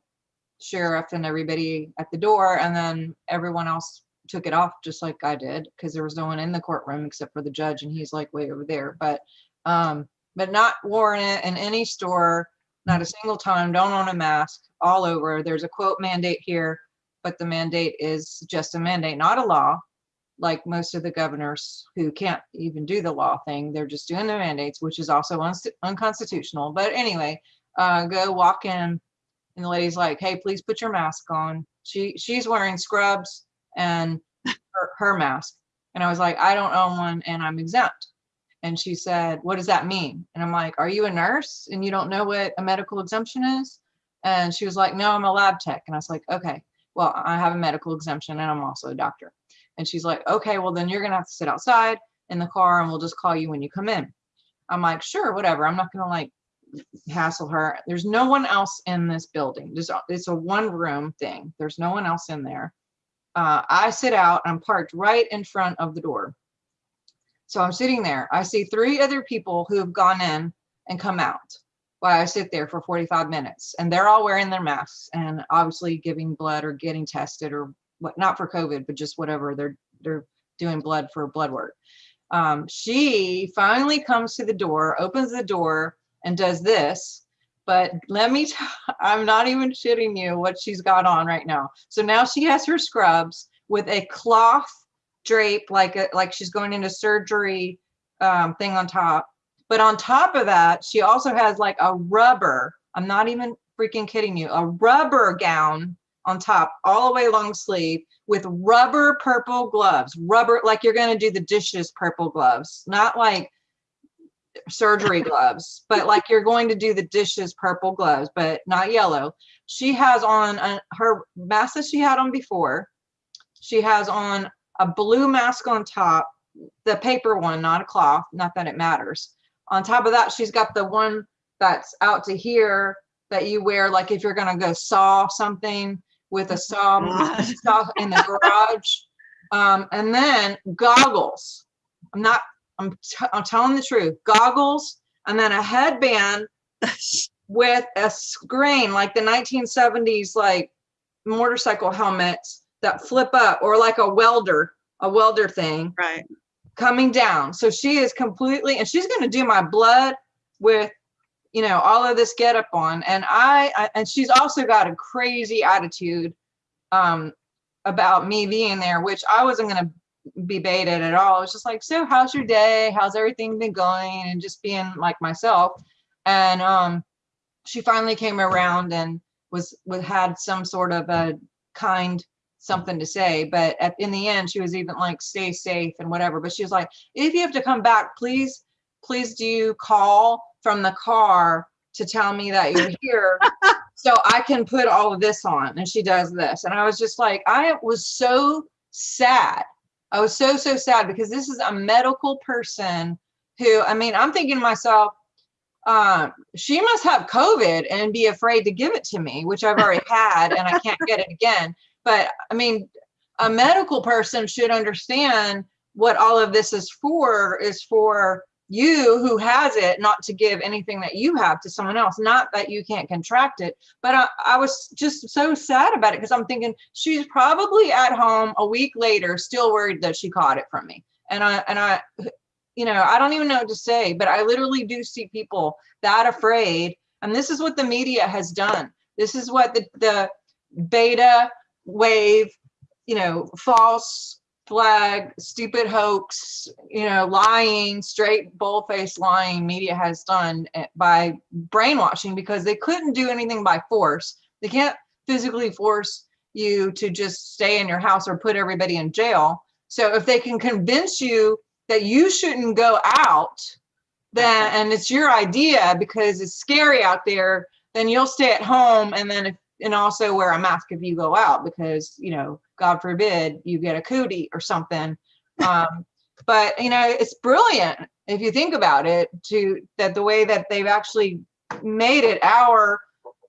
Speaker 1: sheriff and everybody at the door, and then everyone else took it off just like I did because there was no one in the courtroom except for the judge, and he's like way over there. But um, but not worn it in any store, not a single time. Don't own a mask all over. There's a quote mandate here but the mandate is just a mandate, not a law, like most of the governors who can't even do the law thing. They're just doing the mandates, which is also unst- unconstitutional. But anyway, uh, go walk in, and the lady's like, "Hey, please put your mask on." She she's wearing scrubs and her, her mask, and I was like, "I don't own one, and I'm exempt." And she said, "What does that mean?" And I'm like, "Are you a nurse and you don't know what a medical exemption is?" And she was like, "No, I'm a lab tech." And I was like, "Okay." well, I have a medical exemption and I'm also a doctor. And she's like, okay, well, then you're to have to sit outside in the car and we'll just call you when you come in. I'm like, sure, whatever. I'm not going to like hassle her. There's no one else in this building. Just it's a one room thing. There's no one else in there. Uh, I sit out. I'm parked right in front of the door. So I'm sitting there. I see three other people who have gone in and come out while I sit there for 45 minutes and they're all wearing their masks and obviously giving blood or getting tested or what not for COVID, but just whatever they're they're doing blood for blood work. Um, she finally comes to the door, opens the door, and does this. But let me, I'm not even shitting you what she's got on right now. So now she has her scrubs with a cloth drape, like a, like she's going into surgery um, thing on top but on top of that, she also has like a rubber, I'm not even freaking kidding you, a rubber gown on top, all the way long sleeve with rubber purple gloves, rubber, like you're to do the dishes purple gloves, not like surgery gloves, but like you're going to do the dishes purple gloves, but not yellow. She has on a, her mask that she had on before. She has on a blue mask on top, the paper one, not a cloth, not that it matters. On top of that, she's got the one that's out to here that you wear, like if you're gonna go saw something with a saw, saw in the garage. Um, and then goggles. I'm not, I'm, t- I'm telling the truth, goggles, and then a headband with a screen like the 1970s, like motorcycle helmets that flip up or like a welder, a welder thing
Speaker 2: right.
Speaker 1: coming down. So she is completely, and she's going to do my blood with, you know, all of this get up on. And I, I, and she's also got a crazy attitude um, about me being there, which I wasn't going to be baited at all. It was just like, so how's your day? How's everything been going? And just being like myself. And um, she finally came around and was, was had some sort of a kind something to say but at, in the end she was even like stay safe and whatever but she was like if you have to come back please please do call from the car to tell me that you're here so i can put all of this on and she does this and i was just like i was so sad i was so so sad because this is a medical person who i mean i'm thinking to myself um, she must have covid and be afraid to give it to me which i've already had and i can't get it again. But I mean, a medical person should understand what all of this is for is for you who has it not to give anything that you have to someone else not that you can't contract it but i, I was just so sad about it because i'm thinking she's probably at home a week later still worried that she caught it from me and i and i you know, I don't even know what to say, but I literally do see people that afraid. And this is what the media has done. This is what the, the beta wave, you know, false flag, stupid hoax, you know, lying, straight bull-faced lying media has done by brainwashing because they couldn't do anything by force. They can't physically force you to just stay in your house or put everybody in jail. So if they can convince you that you shouldn't go out, then and it's your idea because it's scary out there, then you'll stay at home and then if, and also wear a mask if you go out because you know God forbid you get a cootie or something. Um, but you know it's brilliant if you think about it to that the way that they've actually made it our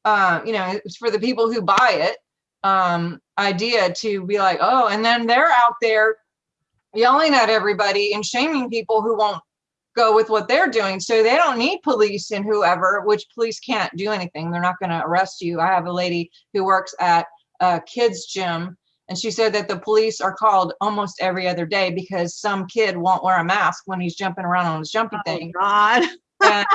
Speaker 1: uh, you know it's for the people who buy it um, idea to be like oh and then they're out there yelling at everybody and shaming people who won't go with what they're doing. So they don't need police and whoever, which police can't do anything. They're not going to arrest you. I have a lady who works at a kids gym and she said that the police are called almost every other day because some kid won't wear a mask when he's jumping around on his jumpy
Speaker 2: Oh,
Speaker 1: thing.
Speaker 2: God.
Speaker 1: And,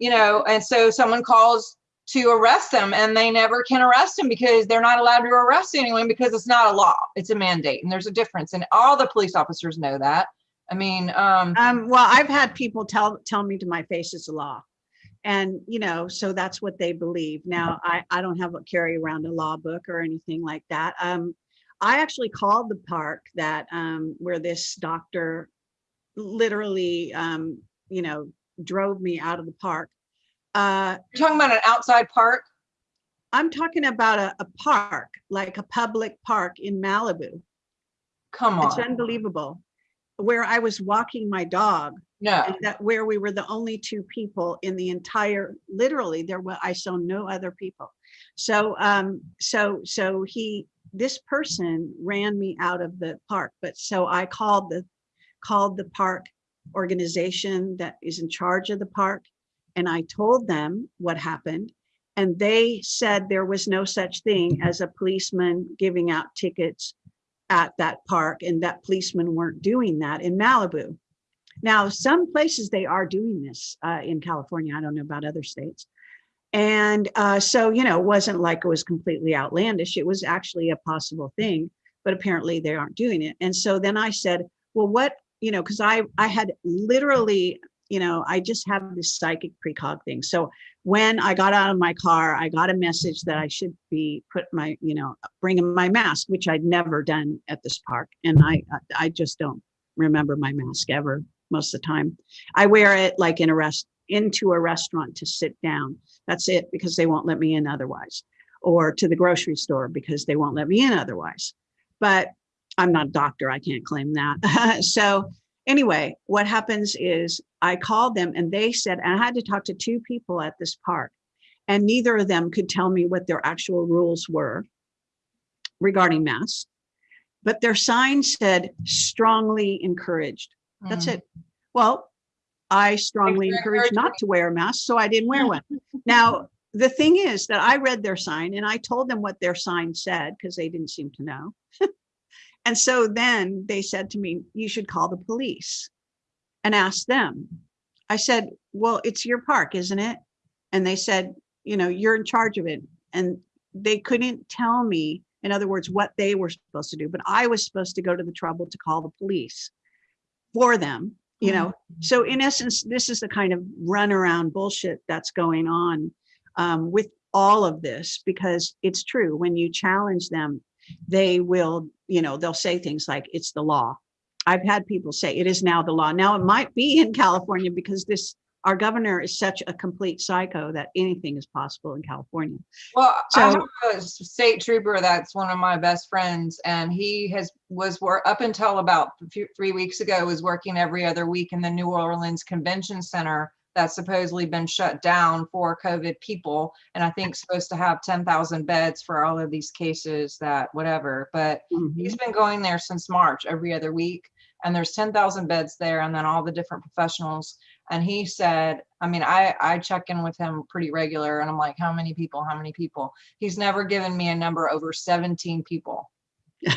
Speaker 1: you know, and so someone calls to arrest them and they never can arrest him because they're not allowed to arrest anyone because it's not a law. It's a mandate. And there's a difference. And all the police officers know that. I mean, um,
Speaker 2: Um, well, I've had people tell, tell me to my face it's a law. And, you know, so that's what they believe. Now, I, I don't have a carry around a law book or anything like that. Um, I actually called the park that, um, where this doctor literally, um, you know, drove me out of the park. Uh,
Speaker 1: you're talking about an outside park.
Speaker 2: I'm talking about a, a park, like a public park in Malibu.
Speaker 1: Come on.
Speaker 2: It's unbelievable. Where I was walking my dog
Speaker 1: No.
Speaker 2: and that where we were the only two people in the entire literally there were i saw no other people so um so so he this person ran me out of the park but so i called the called the park organization that is in charge of the park and i told them what happened and they said there was no such thing as a policeman giving out tickets at that park and that policemen weren't doing that in malibu now, some places they are doing this uh, in California. I don't know about other states. And uh, so, you know, it wasn't like it was completely outlandish. It was actually a possible thing, but apparently they aren't doing it. And so then I said, well, what, you know, because I, I had literally, you know, I just have this psychic precog thing. So when I got out of my car, I got a message that I should be put my, you know, bringing my mask, which I'd never done at this park. And I, I just don't remember my mask ever most of the time. I wear it like in a rest into a restaurant to sit down. That's it because they won't let me in otherwise. Or to the grocery store because they won't let me in otherwise. But I'm not a doctor, I can't claim that. so anyway, what happens is I called them and they said, and I had to talk to two people at this park, and neither of them could tell me what their actual rules were regarding masks. But their sign said strongly encouraged. That's
Speaker 1: Mm.
Speaker 2: it. Well, I strongly encourage not to wear a mask, so I didn't wear one. Now, the thing is that I read their sign and I told them what their sign said because they didn't seem to know. and so then they said to me, you should call the police and ask them. I said, well, it's your park, isn't it? And they said, you know, you're in charge of it. And they couldn't tell me, in other words, what they were supposed to do, but I was supposed to go to the trouble to call the police for them, you know. So in essence, this is the kind of runaround bullshit that's going on um, with all of this, because it's true, when you challenge them, they will, you know, they'll say things like, it's the law. I've had people say it is now the law. Now it might be in California because this, our governor is such a complete psycho that anything is possible in California.
Speaker 1: Well, I
Speaker 2: So-
Speaker 1: have a state trooper that's one of my best friends, and he has was up until about three weeks ago was working every other week in the New Orleans Convention Center that's supposedly been shut down for COVID people, and I think supposed to have ten thousand beds for all of these cases that whatever. But he's mm-hmm. been going there since March every other week, and there's ten thousand beds there, and then all the different professionals. And he said, I mean, I, I check in with him pretty regular and I'm like, how many people, how many people? He's never given me a number over 17 people.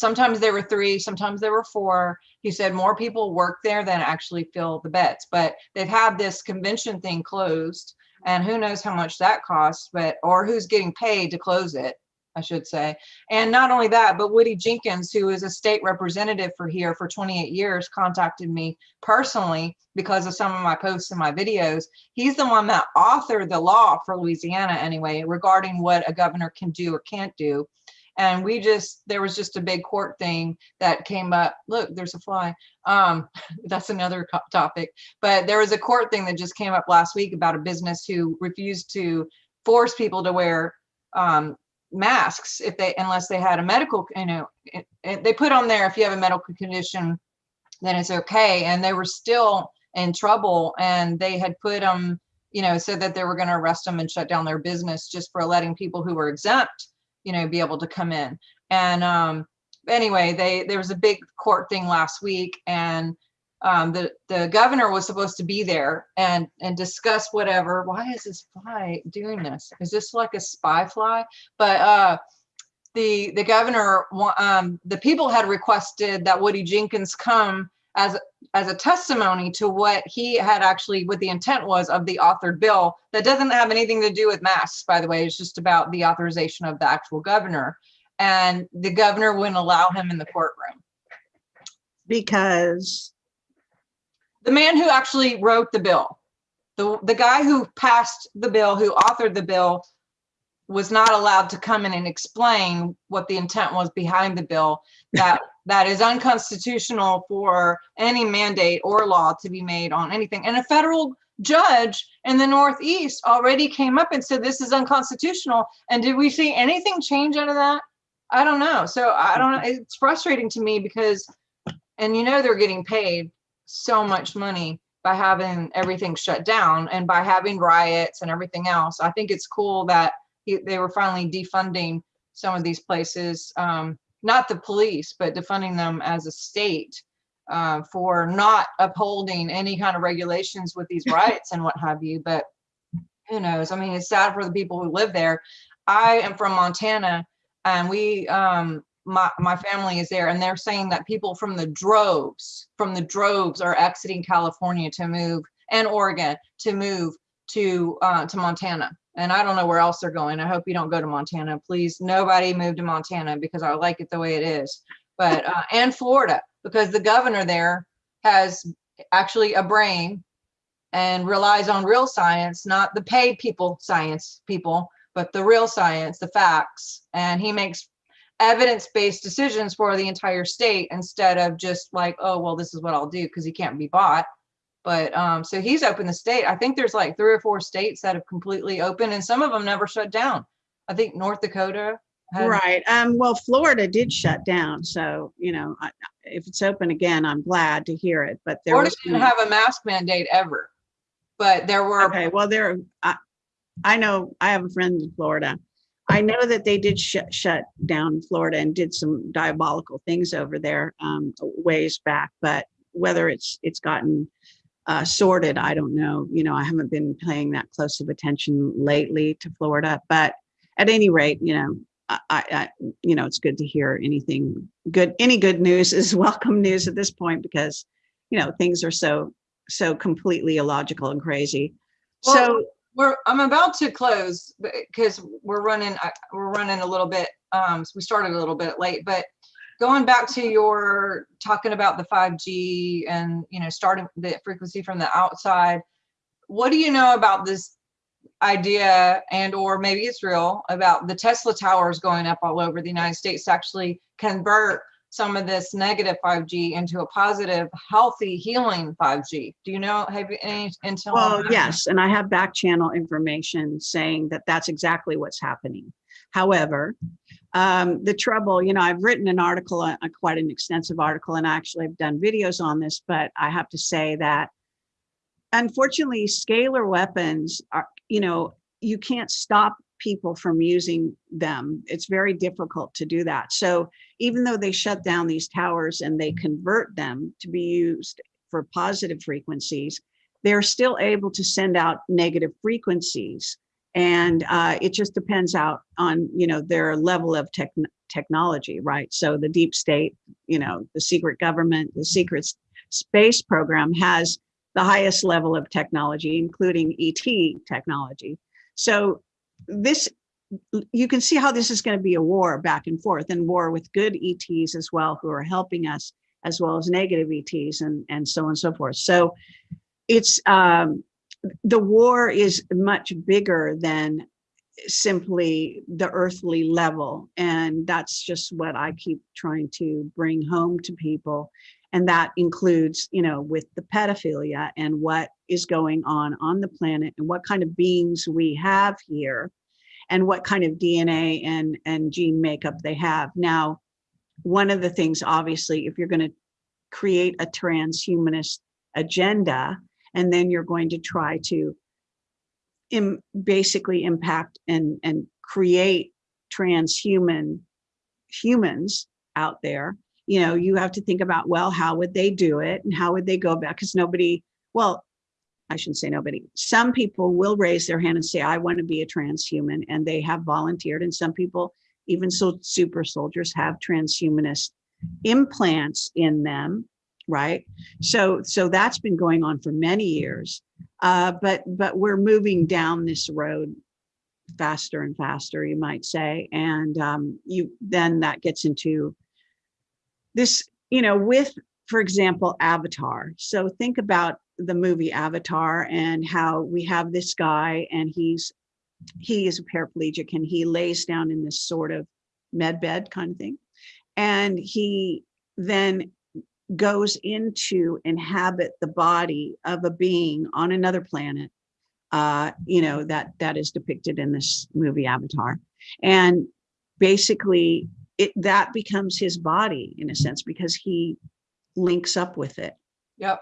Speaker 1: sometimes there were three, sometimes there were four. He said more people work there than actually fill the beds, but they've had this convention thing closed. And who knows how much that costs, but, or who's getting paid to close it, I should say. And not only that, but Woody Jenkins, who is a state representative for here for 28 years, contacted me personally because of some of my posts and my videos. He's the one that authored the law for Louisiana anyway, regarding what a governor can do or can't do. And we just, there was just a big court thing that came up. Look, there's a fly. Um, that's another topic. But there was a court thing that just came up last week about a business who refused to force people to wear um, masks if they unless they had a medical you know it, it- they put on there if you have a medical condition then it's okay. And they were still in trouble and they had put them you know said that they were going to arrest them and shut down their business just for letting people who were exempt you know be able to come in. And um anyway they there was a big court thing last week and um, the the governor was supposed to be there and and discuss whatever. Why is this fly doing this? Is this like a spy fly? But uh, the the governor, um, the people had requested that Woody Jenkins come as as a testimony to what he had actually, what the intent was of the authored bill. That doesn't have anything to do with masks, by the way. It's just about the authorization of the actual governor. And the governor wouldn't allow him in the courtroom.
Speaker 2: Because,
Speaker 1: the man who actually wrote the bill, the, the guy who passed the bill, who authored the bill, was not allowed to come in and explain what the intent was behind the bill. That that is unconstitutional for any mandate or law to be made on anything. And a federal judge in the Northeast already came up and said this is unconstitutional. And did we see anything change out of that? I don't know. So I don't know. It's frustrating to me because, and you know, they're getting paid so much money by having everything shut down and by having riots and everything else. I think it's cool that he, they were finally defunding some of these places, um, not the police, but defunding them as a state uh, for not upholding any kind of regulations with these riots and what have you. But who knows? I mean, it's sad for the people who live there. I am from Montana, and we um, my my family is there and they're saying that people from the droves from the droves are exiting california to move and oregon to move to uh to montana. And i don't know where else they're going. I hope you don't go to montana. Please nobody move to montana because i like it the way it is. But uh and florida because the governor there has actually a brain and relies on real science not the paid people science people but the real science the facts. And he makes evidence-based decisions for the entire state instead of just like, oh, well, this is what I'll do because he can't be bought. But um, so he's opened the state. I think there's like three or four states that have completely opened and some of them never shut down. I think North Dakota. had-
Speaker 2: right, um, well, Florida did shut down, so, you know, I- if it's open again, I'm glad to hear it, but there
Speaker 1: Florida
Speaker 2: was.
Speaker 1: didn't have a mask mandate ever. But there were,
Speaker 2: Okay, well, there, I, I know, I have a friend in Florida. I know that they did shut, shut down Florida and did some diabolical things over there, um, ways back, but whether it's, it's gotten uh, sorted, I don't know. You know, I haven't been paying that close of attention lately to Florida, but at any rate, you know, I, I- you know, it's good to hear anything good, any good news is welcome news at this point because, you know, things are so, so completely illogical and crazy.
Speaker 1: Well,
Speaker 2: So,
Speaker 1: we're, I'm about to close because we're running, we're running a little bit, um, so we started a little bit late, but going back to your talking about the 5G and, you know, starting the frequency from the outside, what do you know about this idea and or maybe it's real about the Tesla towers going up all over the United States to actually convert some of this negative 5G into a positive, healthy, healing 5G? Do you know, have you any intel?
Speaker 2: well, yes, and I have back channel information saying that that's exactly what's happening. However, um, the trouble, you know, I've written an article, uh, quite an extensive article, and actually I've done videos on this, but I have to say that unfortunately, scalar weapons are, you know, you can't stop people from using them. It's very difficult to do that. So even though they shut down these towers and they convert them to be used for positive frequencies, they're still able to send out negative frequencies. And uh, it just depends out on, you know, their level of tech technology, right? So the deep state, you know, the secret government, the secret space program has the highest level of technology, including ET technology. So this, you can see how this is going to be a war back and forth and war with good ETs as well, who are helping us, as well as negative ETs and, and so on and so forth. So it's, um, the war is much bigger than simply the earthly level. And that's just what I keep trying to bring home to people. And that includes, you know, with the pedophilia and what is going on on the planet and what kind of beings we have here and what kind of DNA and, and gene makeup they have. Now, one of the things, obviously, if you're going to create a transhumanist agenda, and then you're going to try to Im basically impact and, and create transhuman humans out there, you know, you have to think about, well, how would they do it and how would they go about, because nobody, well, I shouldn't say nobody, some people will raise their hand and say, I want to be a transhuman and they have volunteered. And some people, even so super soldiers have transhumanist implants in them, right? So, so that's been going on for many years. Uh, but but we're moving down this road faster and faster, you might say, and um, you then that gets into this, you know, with, for example, Avatar. So think about the movie Avatar and how we have this guy and he's he is a paraplegic and he lays down in this sort of med bed kind of thing, and he then goes into inhabit the body of a being on another planet uh you know that that is depicted in this movie avatar and basically it that becomes his body in a sense because he links up with it
Speaker 1: Yep.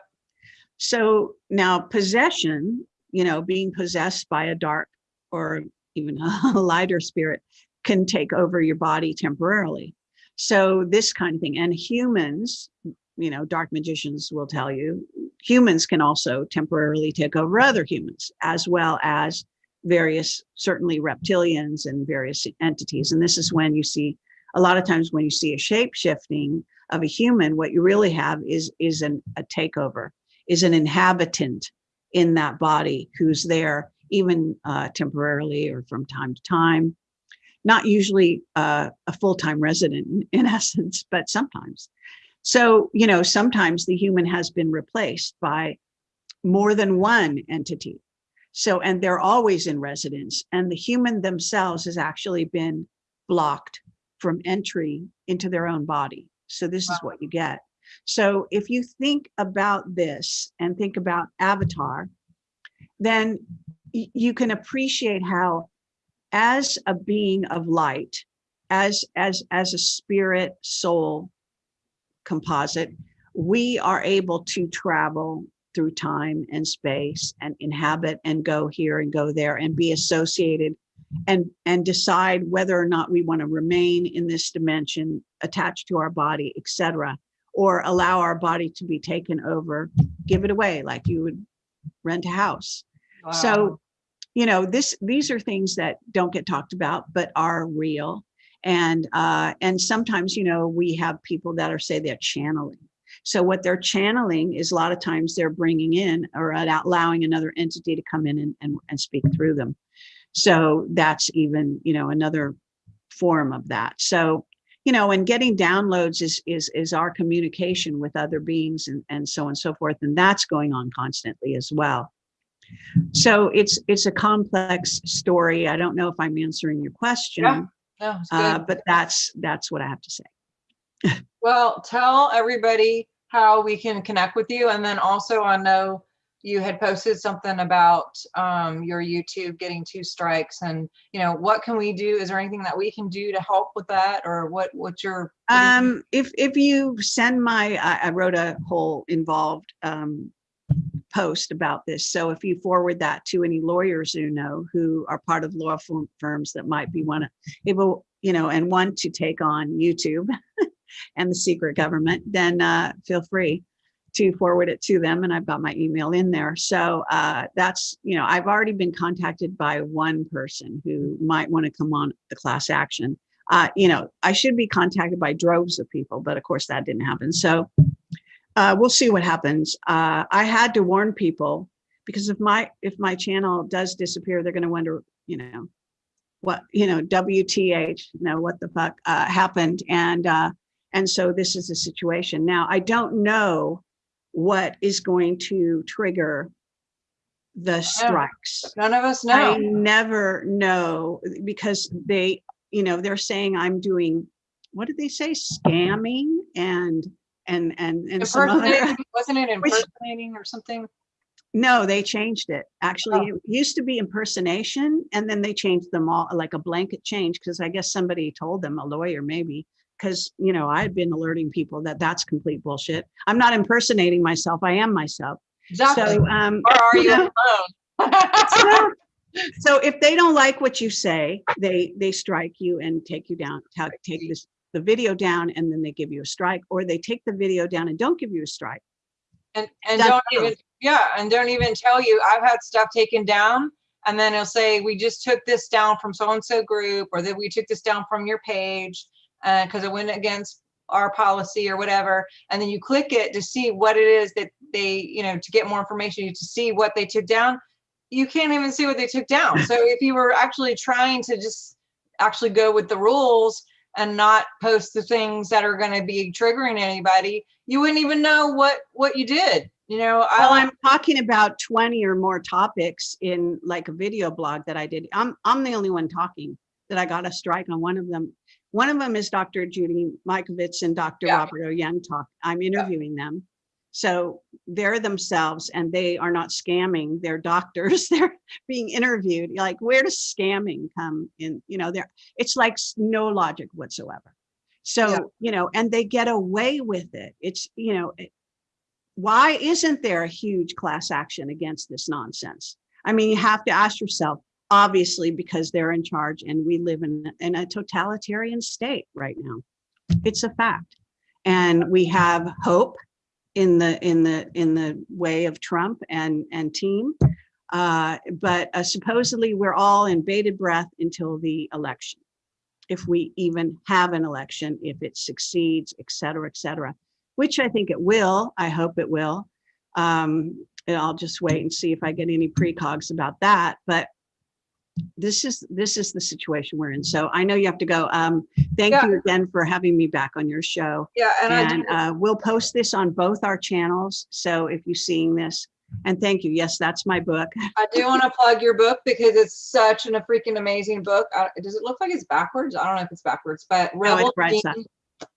Speaker 2: so now possession you know being possessed by a dark or even a lighter spirit can take over your body temporarily so this kind of thing and humans you know, dark magicians will tell you, humans can also temporarily take over other humans, as well as various, certainly reptilians and various entities. And this is when you see, a lot of times when you see a shape shifting of a human, what you really have is, is an, a takeover, is an inhabitant in that body who's there even uh, temporarily or from time to time. Not usually uh, a full-time resident in essence, but sometimes. So, you know, sometimes the human has been replaced by more than one entity. So, and they're always in residence and the human themselves has actually been blocked from entry into their own body. So this is what you get. So if you think about this and think about Avatar, then you can appreciate how as a being of light, as, as, as a spirit soul, composite, we are able to travel through time and space and inhabit and go here and go there and be associated and and decide whether or not we want to remain in this dimension attached to our body etc or allow our body to be taken over give it away like you would rent a house.
Speaker 1: Wow.
Speaker 2: so you know this these are things that don't get talked about but are real. And uh, and sometimes you know we have people that are say they're channeling. So what they're channeling is a lot of times they're bringing in or allowing another entity to come in and, and, and speak through them so that's even you know another form of that so you know and getting downloads is is is our communication with other beings and and so on and so forth and that's going on constantly as well so it's it's a complex story i don't know if i'm answering your question
Speaker 1: Yeah. No, good.
Speaker 2: uh, but that's that's what I have to say.
Speaker 1: Well, tell everybody how we can connect with you. And then also I know you had posted something about um, your YouTube getting two strikes and, you know, what can we do? Is there anything that we can do to help with that or what, what's your? what do you think?
Speaker 2: Um, if if you send my, I, I wrote a whole involved um, post about this. So if you forward that to any lawyers you know who are part of law firm- firms that might be one able, you know, and want to take on YouTube and the secret government, then uh, feel free. To forward it to them and I've got my email in there. So uh, that's, you know, I've already been contacted by one person who might want to come on the class action. Uh, you know, I should be contacted by droves of people, but of course that didn't happen. So uh, we'll see what happens. Uh, I had to warn people because if my if my channel does disappear, they're going to wonder, you know, what you know, WTH, you know, what the fuck uh, happened, and uh, and so this is the situation. Now I don't know what is going to trigger the strikes.
Speaker 1: None of us know.
Speaker 2: I never know because they, you know, they're saying I'm doing, what did they say? Scamming and, and, and, and some other,
Speaker 1: wasn't it
Speaker 2: Which-
Speaker 1: impersonating or something?
Speaker 2: no, they changed it. Actually,
Speaker 1: Oh.
Speaker 2: it used to be impersonation and then they changed them all like a blanket change because I guess somebody told them, a lawyer maybe, because, you know, I had been alerting people that that's complete bullshit. I'm not impersonating myself. I am myself.
Speaker 1: Exactly.
Speaker 2: So, um,
Speaker 1: Or are you
Speaker 2: know,
Speaker 1: alone?
Speaker 2: so, so if they don't like what you say, they they strike you and take you down, take this the video down, and then they give you a strike, or they take the video down and don't give you a strike.
Speaker 1: And, and
Speaker 2: That's
Speaker 1: don't
Speaker 2: true.
Speaker 1: even, yeah, and don't even tell you, I've had stuff taken down. And then it'll say, we just took this down from so-and-so group, or that we took this down from your page. Uh, cause it went against our policy or whatever. And then you click it to see what it is that they, you know, to get more information, to see what they took down. You can't even see what they took down. So if you were actually trying to just actually go with the rules and not post the things that are gonna be triggering anybody, you wouldn't even know what what you did you know i
Speaker 2: Well, I'm talking about 20 or more topics in like a video blog that I did. I'm I'm the only one talking that I got a strike on one of them. One of them is Dr. Judy Mikovits and Dr.
Speaker 1: Yeah.
Speaker 2: Robert O. Young talk. I'm interviewing them. So they're themselves and they are not scamming. They're doctors. They're being interviewed. Like, where does scamming come in? You know, there it's like no logic whatsoever. So,
Speaker 1: Yeah.
Speaker 2: you know, and they get away with it. It's, you know, why isn't there a huge class action against this nonsense? I mean, you have to ask yourself, obviously, because they're in charge and we live in, in a totalitarian state right now. It's a fact. And we have hope in the in the in the way of Trump and and team. Uh, but uh, supposedly we're all in bated breath until the election. If we even have an election, if it succeeds, et cetera, et cetera, which I think it will. I hope it will. Um, and I'll just wait and see if I get any precogs about that. But this is this is the situation we're in. So I know you have to go. Um, thank
Speaker 1: Yeah.
Speaker 2: you again for having me back on your show.
Speaker 1: yeah and,
Speaker 2: And uh, we'll post this on both our channels. So if you're seeing this, and thank you. Yes, that's my book.
Speaker 1: i do want to plug your book because it's such an, a freaking amazing book uh, does it look like it's backwards i don't know if it's backwards but
Speaker 2: No, it's right
Speaker 1: Dean,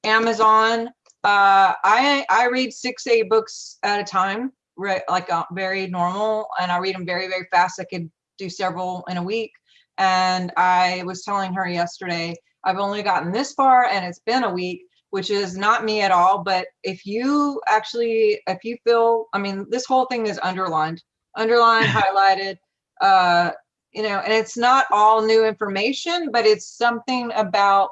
Speaker 1: amazon uh i i read six eight books at a time right like uh, very normal and i read them very very fast i could do several in a week. And i was telling her yesterday i've only gotten this far and it's been a week which is not me at all. But if you actually if you feel i mean this whole thing is underlined underlined highlighted uh you know and it's not all new information but it's something about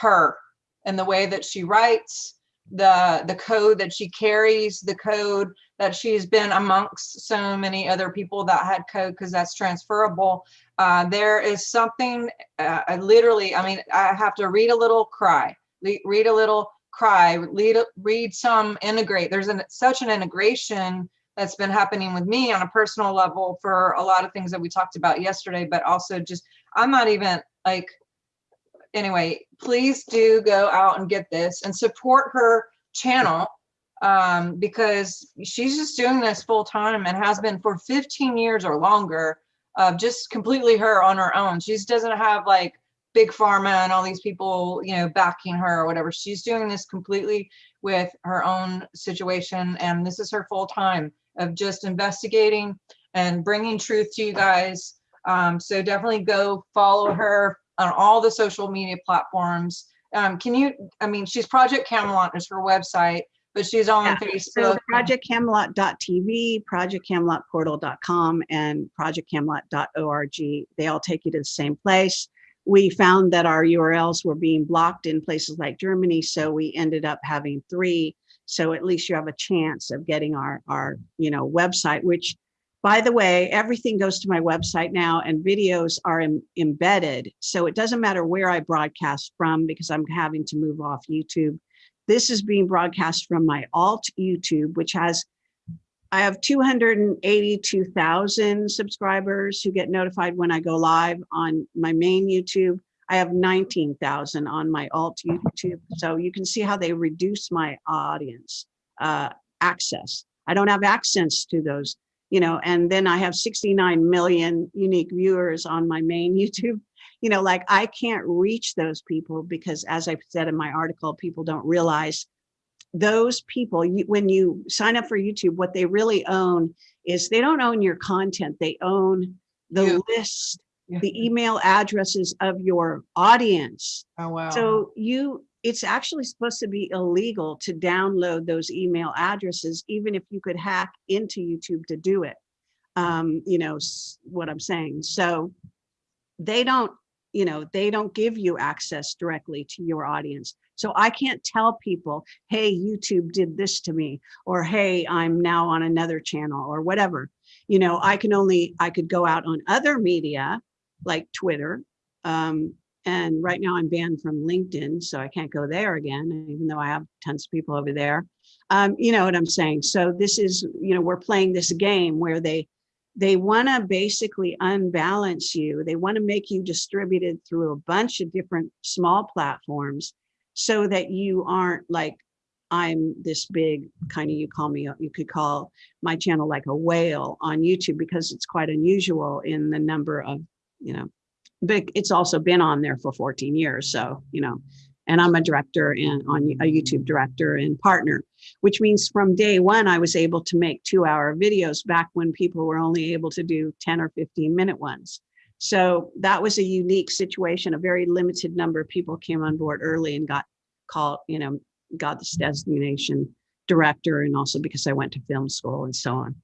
Speaker 1: her and the way that she writes the the code that she carries the code that she's been amongst so many other people that had code because that's transferable. Uh, there is something uh, I literally i mean i have to read a little cry Le- read a little cry read, read some integrate there's an, such an integration that's been happening with me on a personal level for a lot of things that we talked about yesterday but also just i'm not even like anyway, please do go out and get this and support her channel um, because she's just doing this full time and has been for 15 years or longer, uh, just completely her on her own. She doesn't have like big pharma and all these people, you know, backing her or whatever. She's doing this completely with her own situation. And this is her full time of just investigating and bringing truth to you guys. Um, so definitely go follow her on all the social media platforms. Um, can you, I mean, she's Project Camelot is her website, but she's on
Speaker 2: Yeah,
Speaker 1: Facebook.
Speaker 2: So projectcamelot.tv, projectcamelotportal.com, and projectcamelot.org, they all take you to the same place. We found that our URLs were being blocked in places like Germany, so we ended up having three So at least you have a chance of getting our, our, you know, website, which by the way, everything goes to my website now and videos are em- embedded. So it doesn't matter where I broadcast from because I'm having to move off YouTube. This is being broadcast from my alt YouTube, which has, I have 282,000 subscribers who get notified when I go live on my main YouTube. I have 19,000 on my alt YouTube. So you can see how they reduce my audience uh, access. I don't have access to those you know, and then I have 69 million unique viewers on my main YouTube. You know, like I can't reach those people because as I said in my article, people don't realize those people, you, when you sign up for YouTube, what they really own is they don't own your content. They own the
Speaker 1: You.
Speaker 2: list,
Speaker 1: Yeah.
Speaker 2: the email addresses of your audience.
Speaker 1: Oh, wow.
Speaker 2: So you, it's actually supposed to be illegal to download those email addresses, even if you could hack into YouTube to do it. Um, you know, what I'm saying. So they don't, you know, they don't give you access directly to your audience. So I can't tell people, hey, YouTube did this to me, or hey, I'm now on another channel or whatever. You know, I can only, I could go out on other media like Twitter, um, and right now I'm banned from LinkedIn, so I can't go there again, even though I have tons of people over there. Um, you know what I'm saying? So this is, you know, we're playing this game where they they want to basically unbalance you. They want to make you distributed through a bunch of different small platforms so that you aren't like I'm this big kind of you call me you could call my channel like a whale on YouTube because it's quite unusual in the number of, you know, but it's also been on there for 14 years. So, you know, and I'm a director and on a YouTube director and partner, which means from day one, I was able to make two hour videos back when people were only able to do 10 or 15 minute ones. So that was a unique situation. A very limited number of people came on board early and got called, you know, got this designation director and also because I went to film school and so on.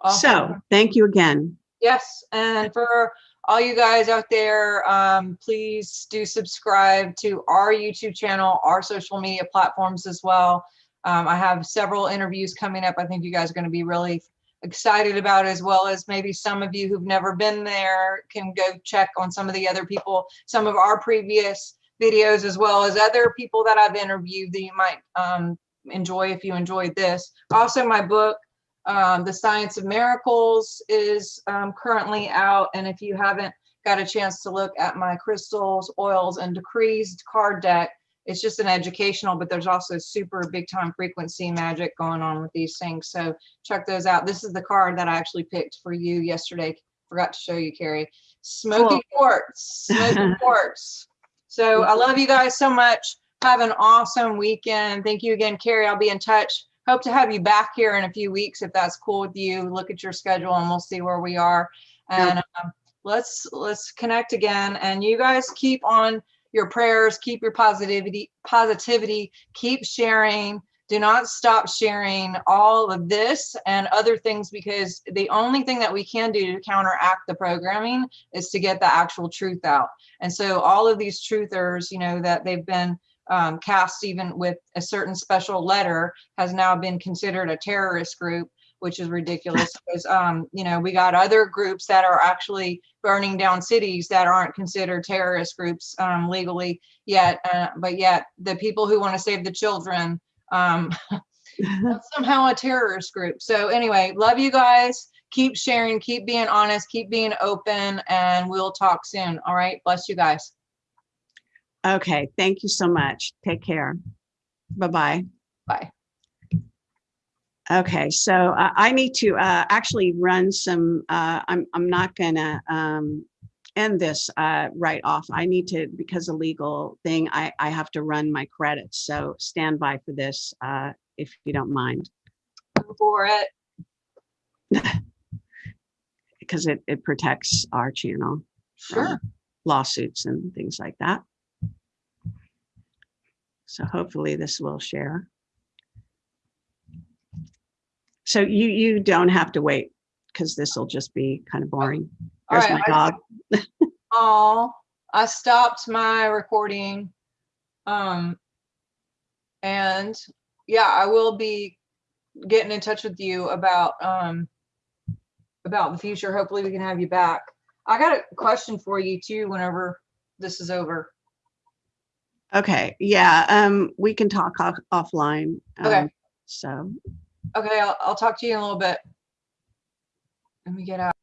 Speaker 1: Awesome.
Speaker 2: So thank you again.
Speaker 1: Yes, and for all you guys out there, um, please do subscribe to our YouTube channel, our social media platforms as well. Um, I have several interviews coming up. I think you guys are going to be really excited about, as well as maybe some of you who've never been there can go check on some of the other people, some of our previous videos, as well as other people that I've interviewed that you might um, enjoy if you enjoyed this. Also, my book, um, the Science of Miracles is um, currently out. And if you haven't got a chance to look at my crystals, oils, and decrees card deck, it's just an educational, but there's also super big time frequency magic going on with these things. So check those out. This is the card that I actually picked for you yesterday. Forgot to show you, Kerry. Smoky
Speaker 2: Cool.
Speaker 1: quartz, smoky quartz. So I love you guys so much. Have an awesome weekend. Thank you again, Kerry. I'll be in touch hope to have you back here in a few weeks if that's cool with you. Look at your schedule and we'll see where we are. And um, let's let's connect again. And you guys keep on your prayers keep your positivity positivity keep sharing. Do not stop sharing all of this and other things because the only thing that we can do to counteract the programming is to get the actual truth out. And so all of these truthers you know that they've been um, cast even with a certain special letter has now been considered a terrorist group which is ridiculous. Because um, you know we got other groups that are actually burning down cities that aren't considered terrorist groups um, legally yet uh, but yet the people who want to save the children um, somehow a terrorist group. So anyway love you guys. Keep sharing keep being honest keep being open and we'll talk soon. All right bless you guys
Speaker 2: Okay, thank you so much. Take care. Bye-bye.
Speaker 1: bye
Speaker 2: Okay, so uh, I need to uh, actually run some, uh, I'm, I'm not gonna um, end this uh, right off. I need to, because a legal thing, I, I have to run my credits. So stand by for this uh, if you don't mind,
Speaker 1: Go for it
Speaker 2: because it, it protects our channel.
Speaker 1: sure
Speaker 2: Lawsuits and things like that. So hopefully this will share. So you, you don't have to wait because this will just be kind of boring.
Speaker 1: All
Speaker 2: There's
Speaker 1: right,
Speaker 2: my
Speaker 1: I-
Speaker 2: dog.
Speaker 1: Oh, I stopped my recording. Um, and yeah, I will be getting in touch with you about, um, about the future. Hopefully we can have you back. I got a question for you too, whenever this is over.
Speaker 2: Okay, yeah, um, we can talk off- offline.
Speaker 1: Okay.
Speaker 2: um, So,
Speaker 1: Okay, I'll, I'll talk to you in a little bit. Let me get out.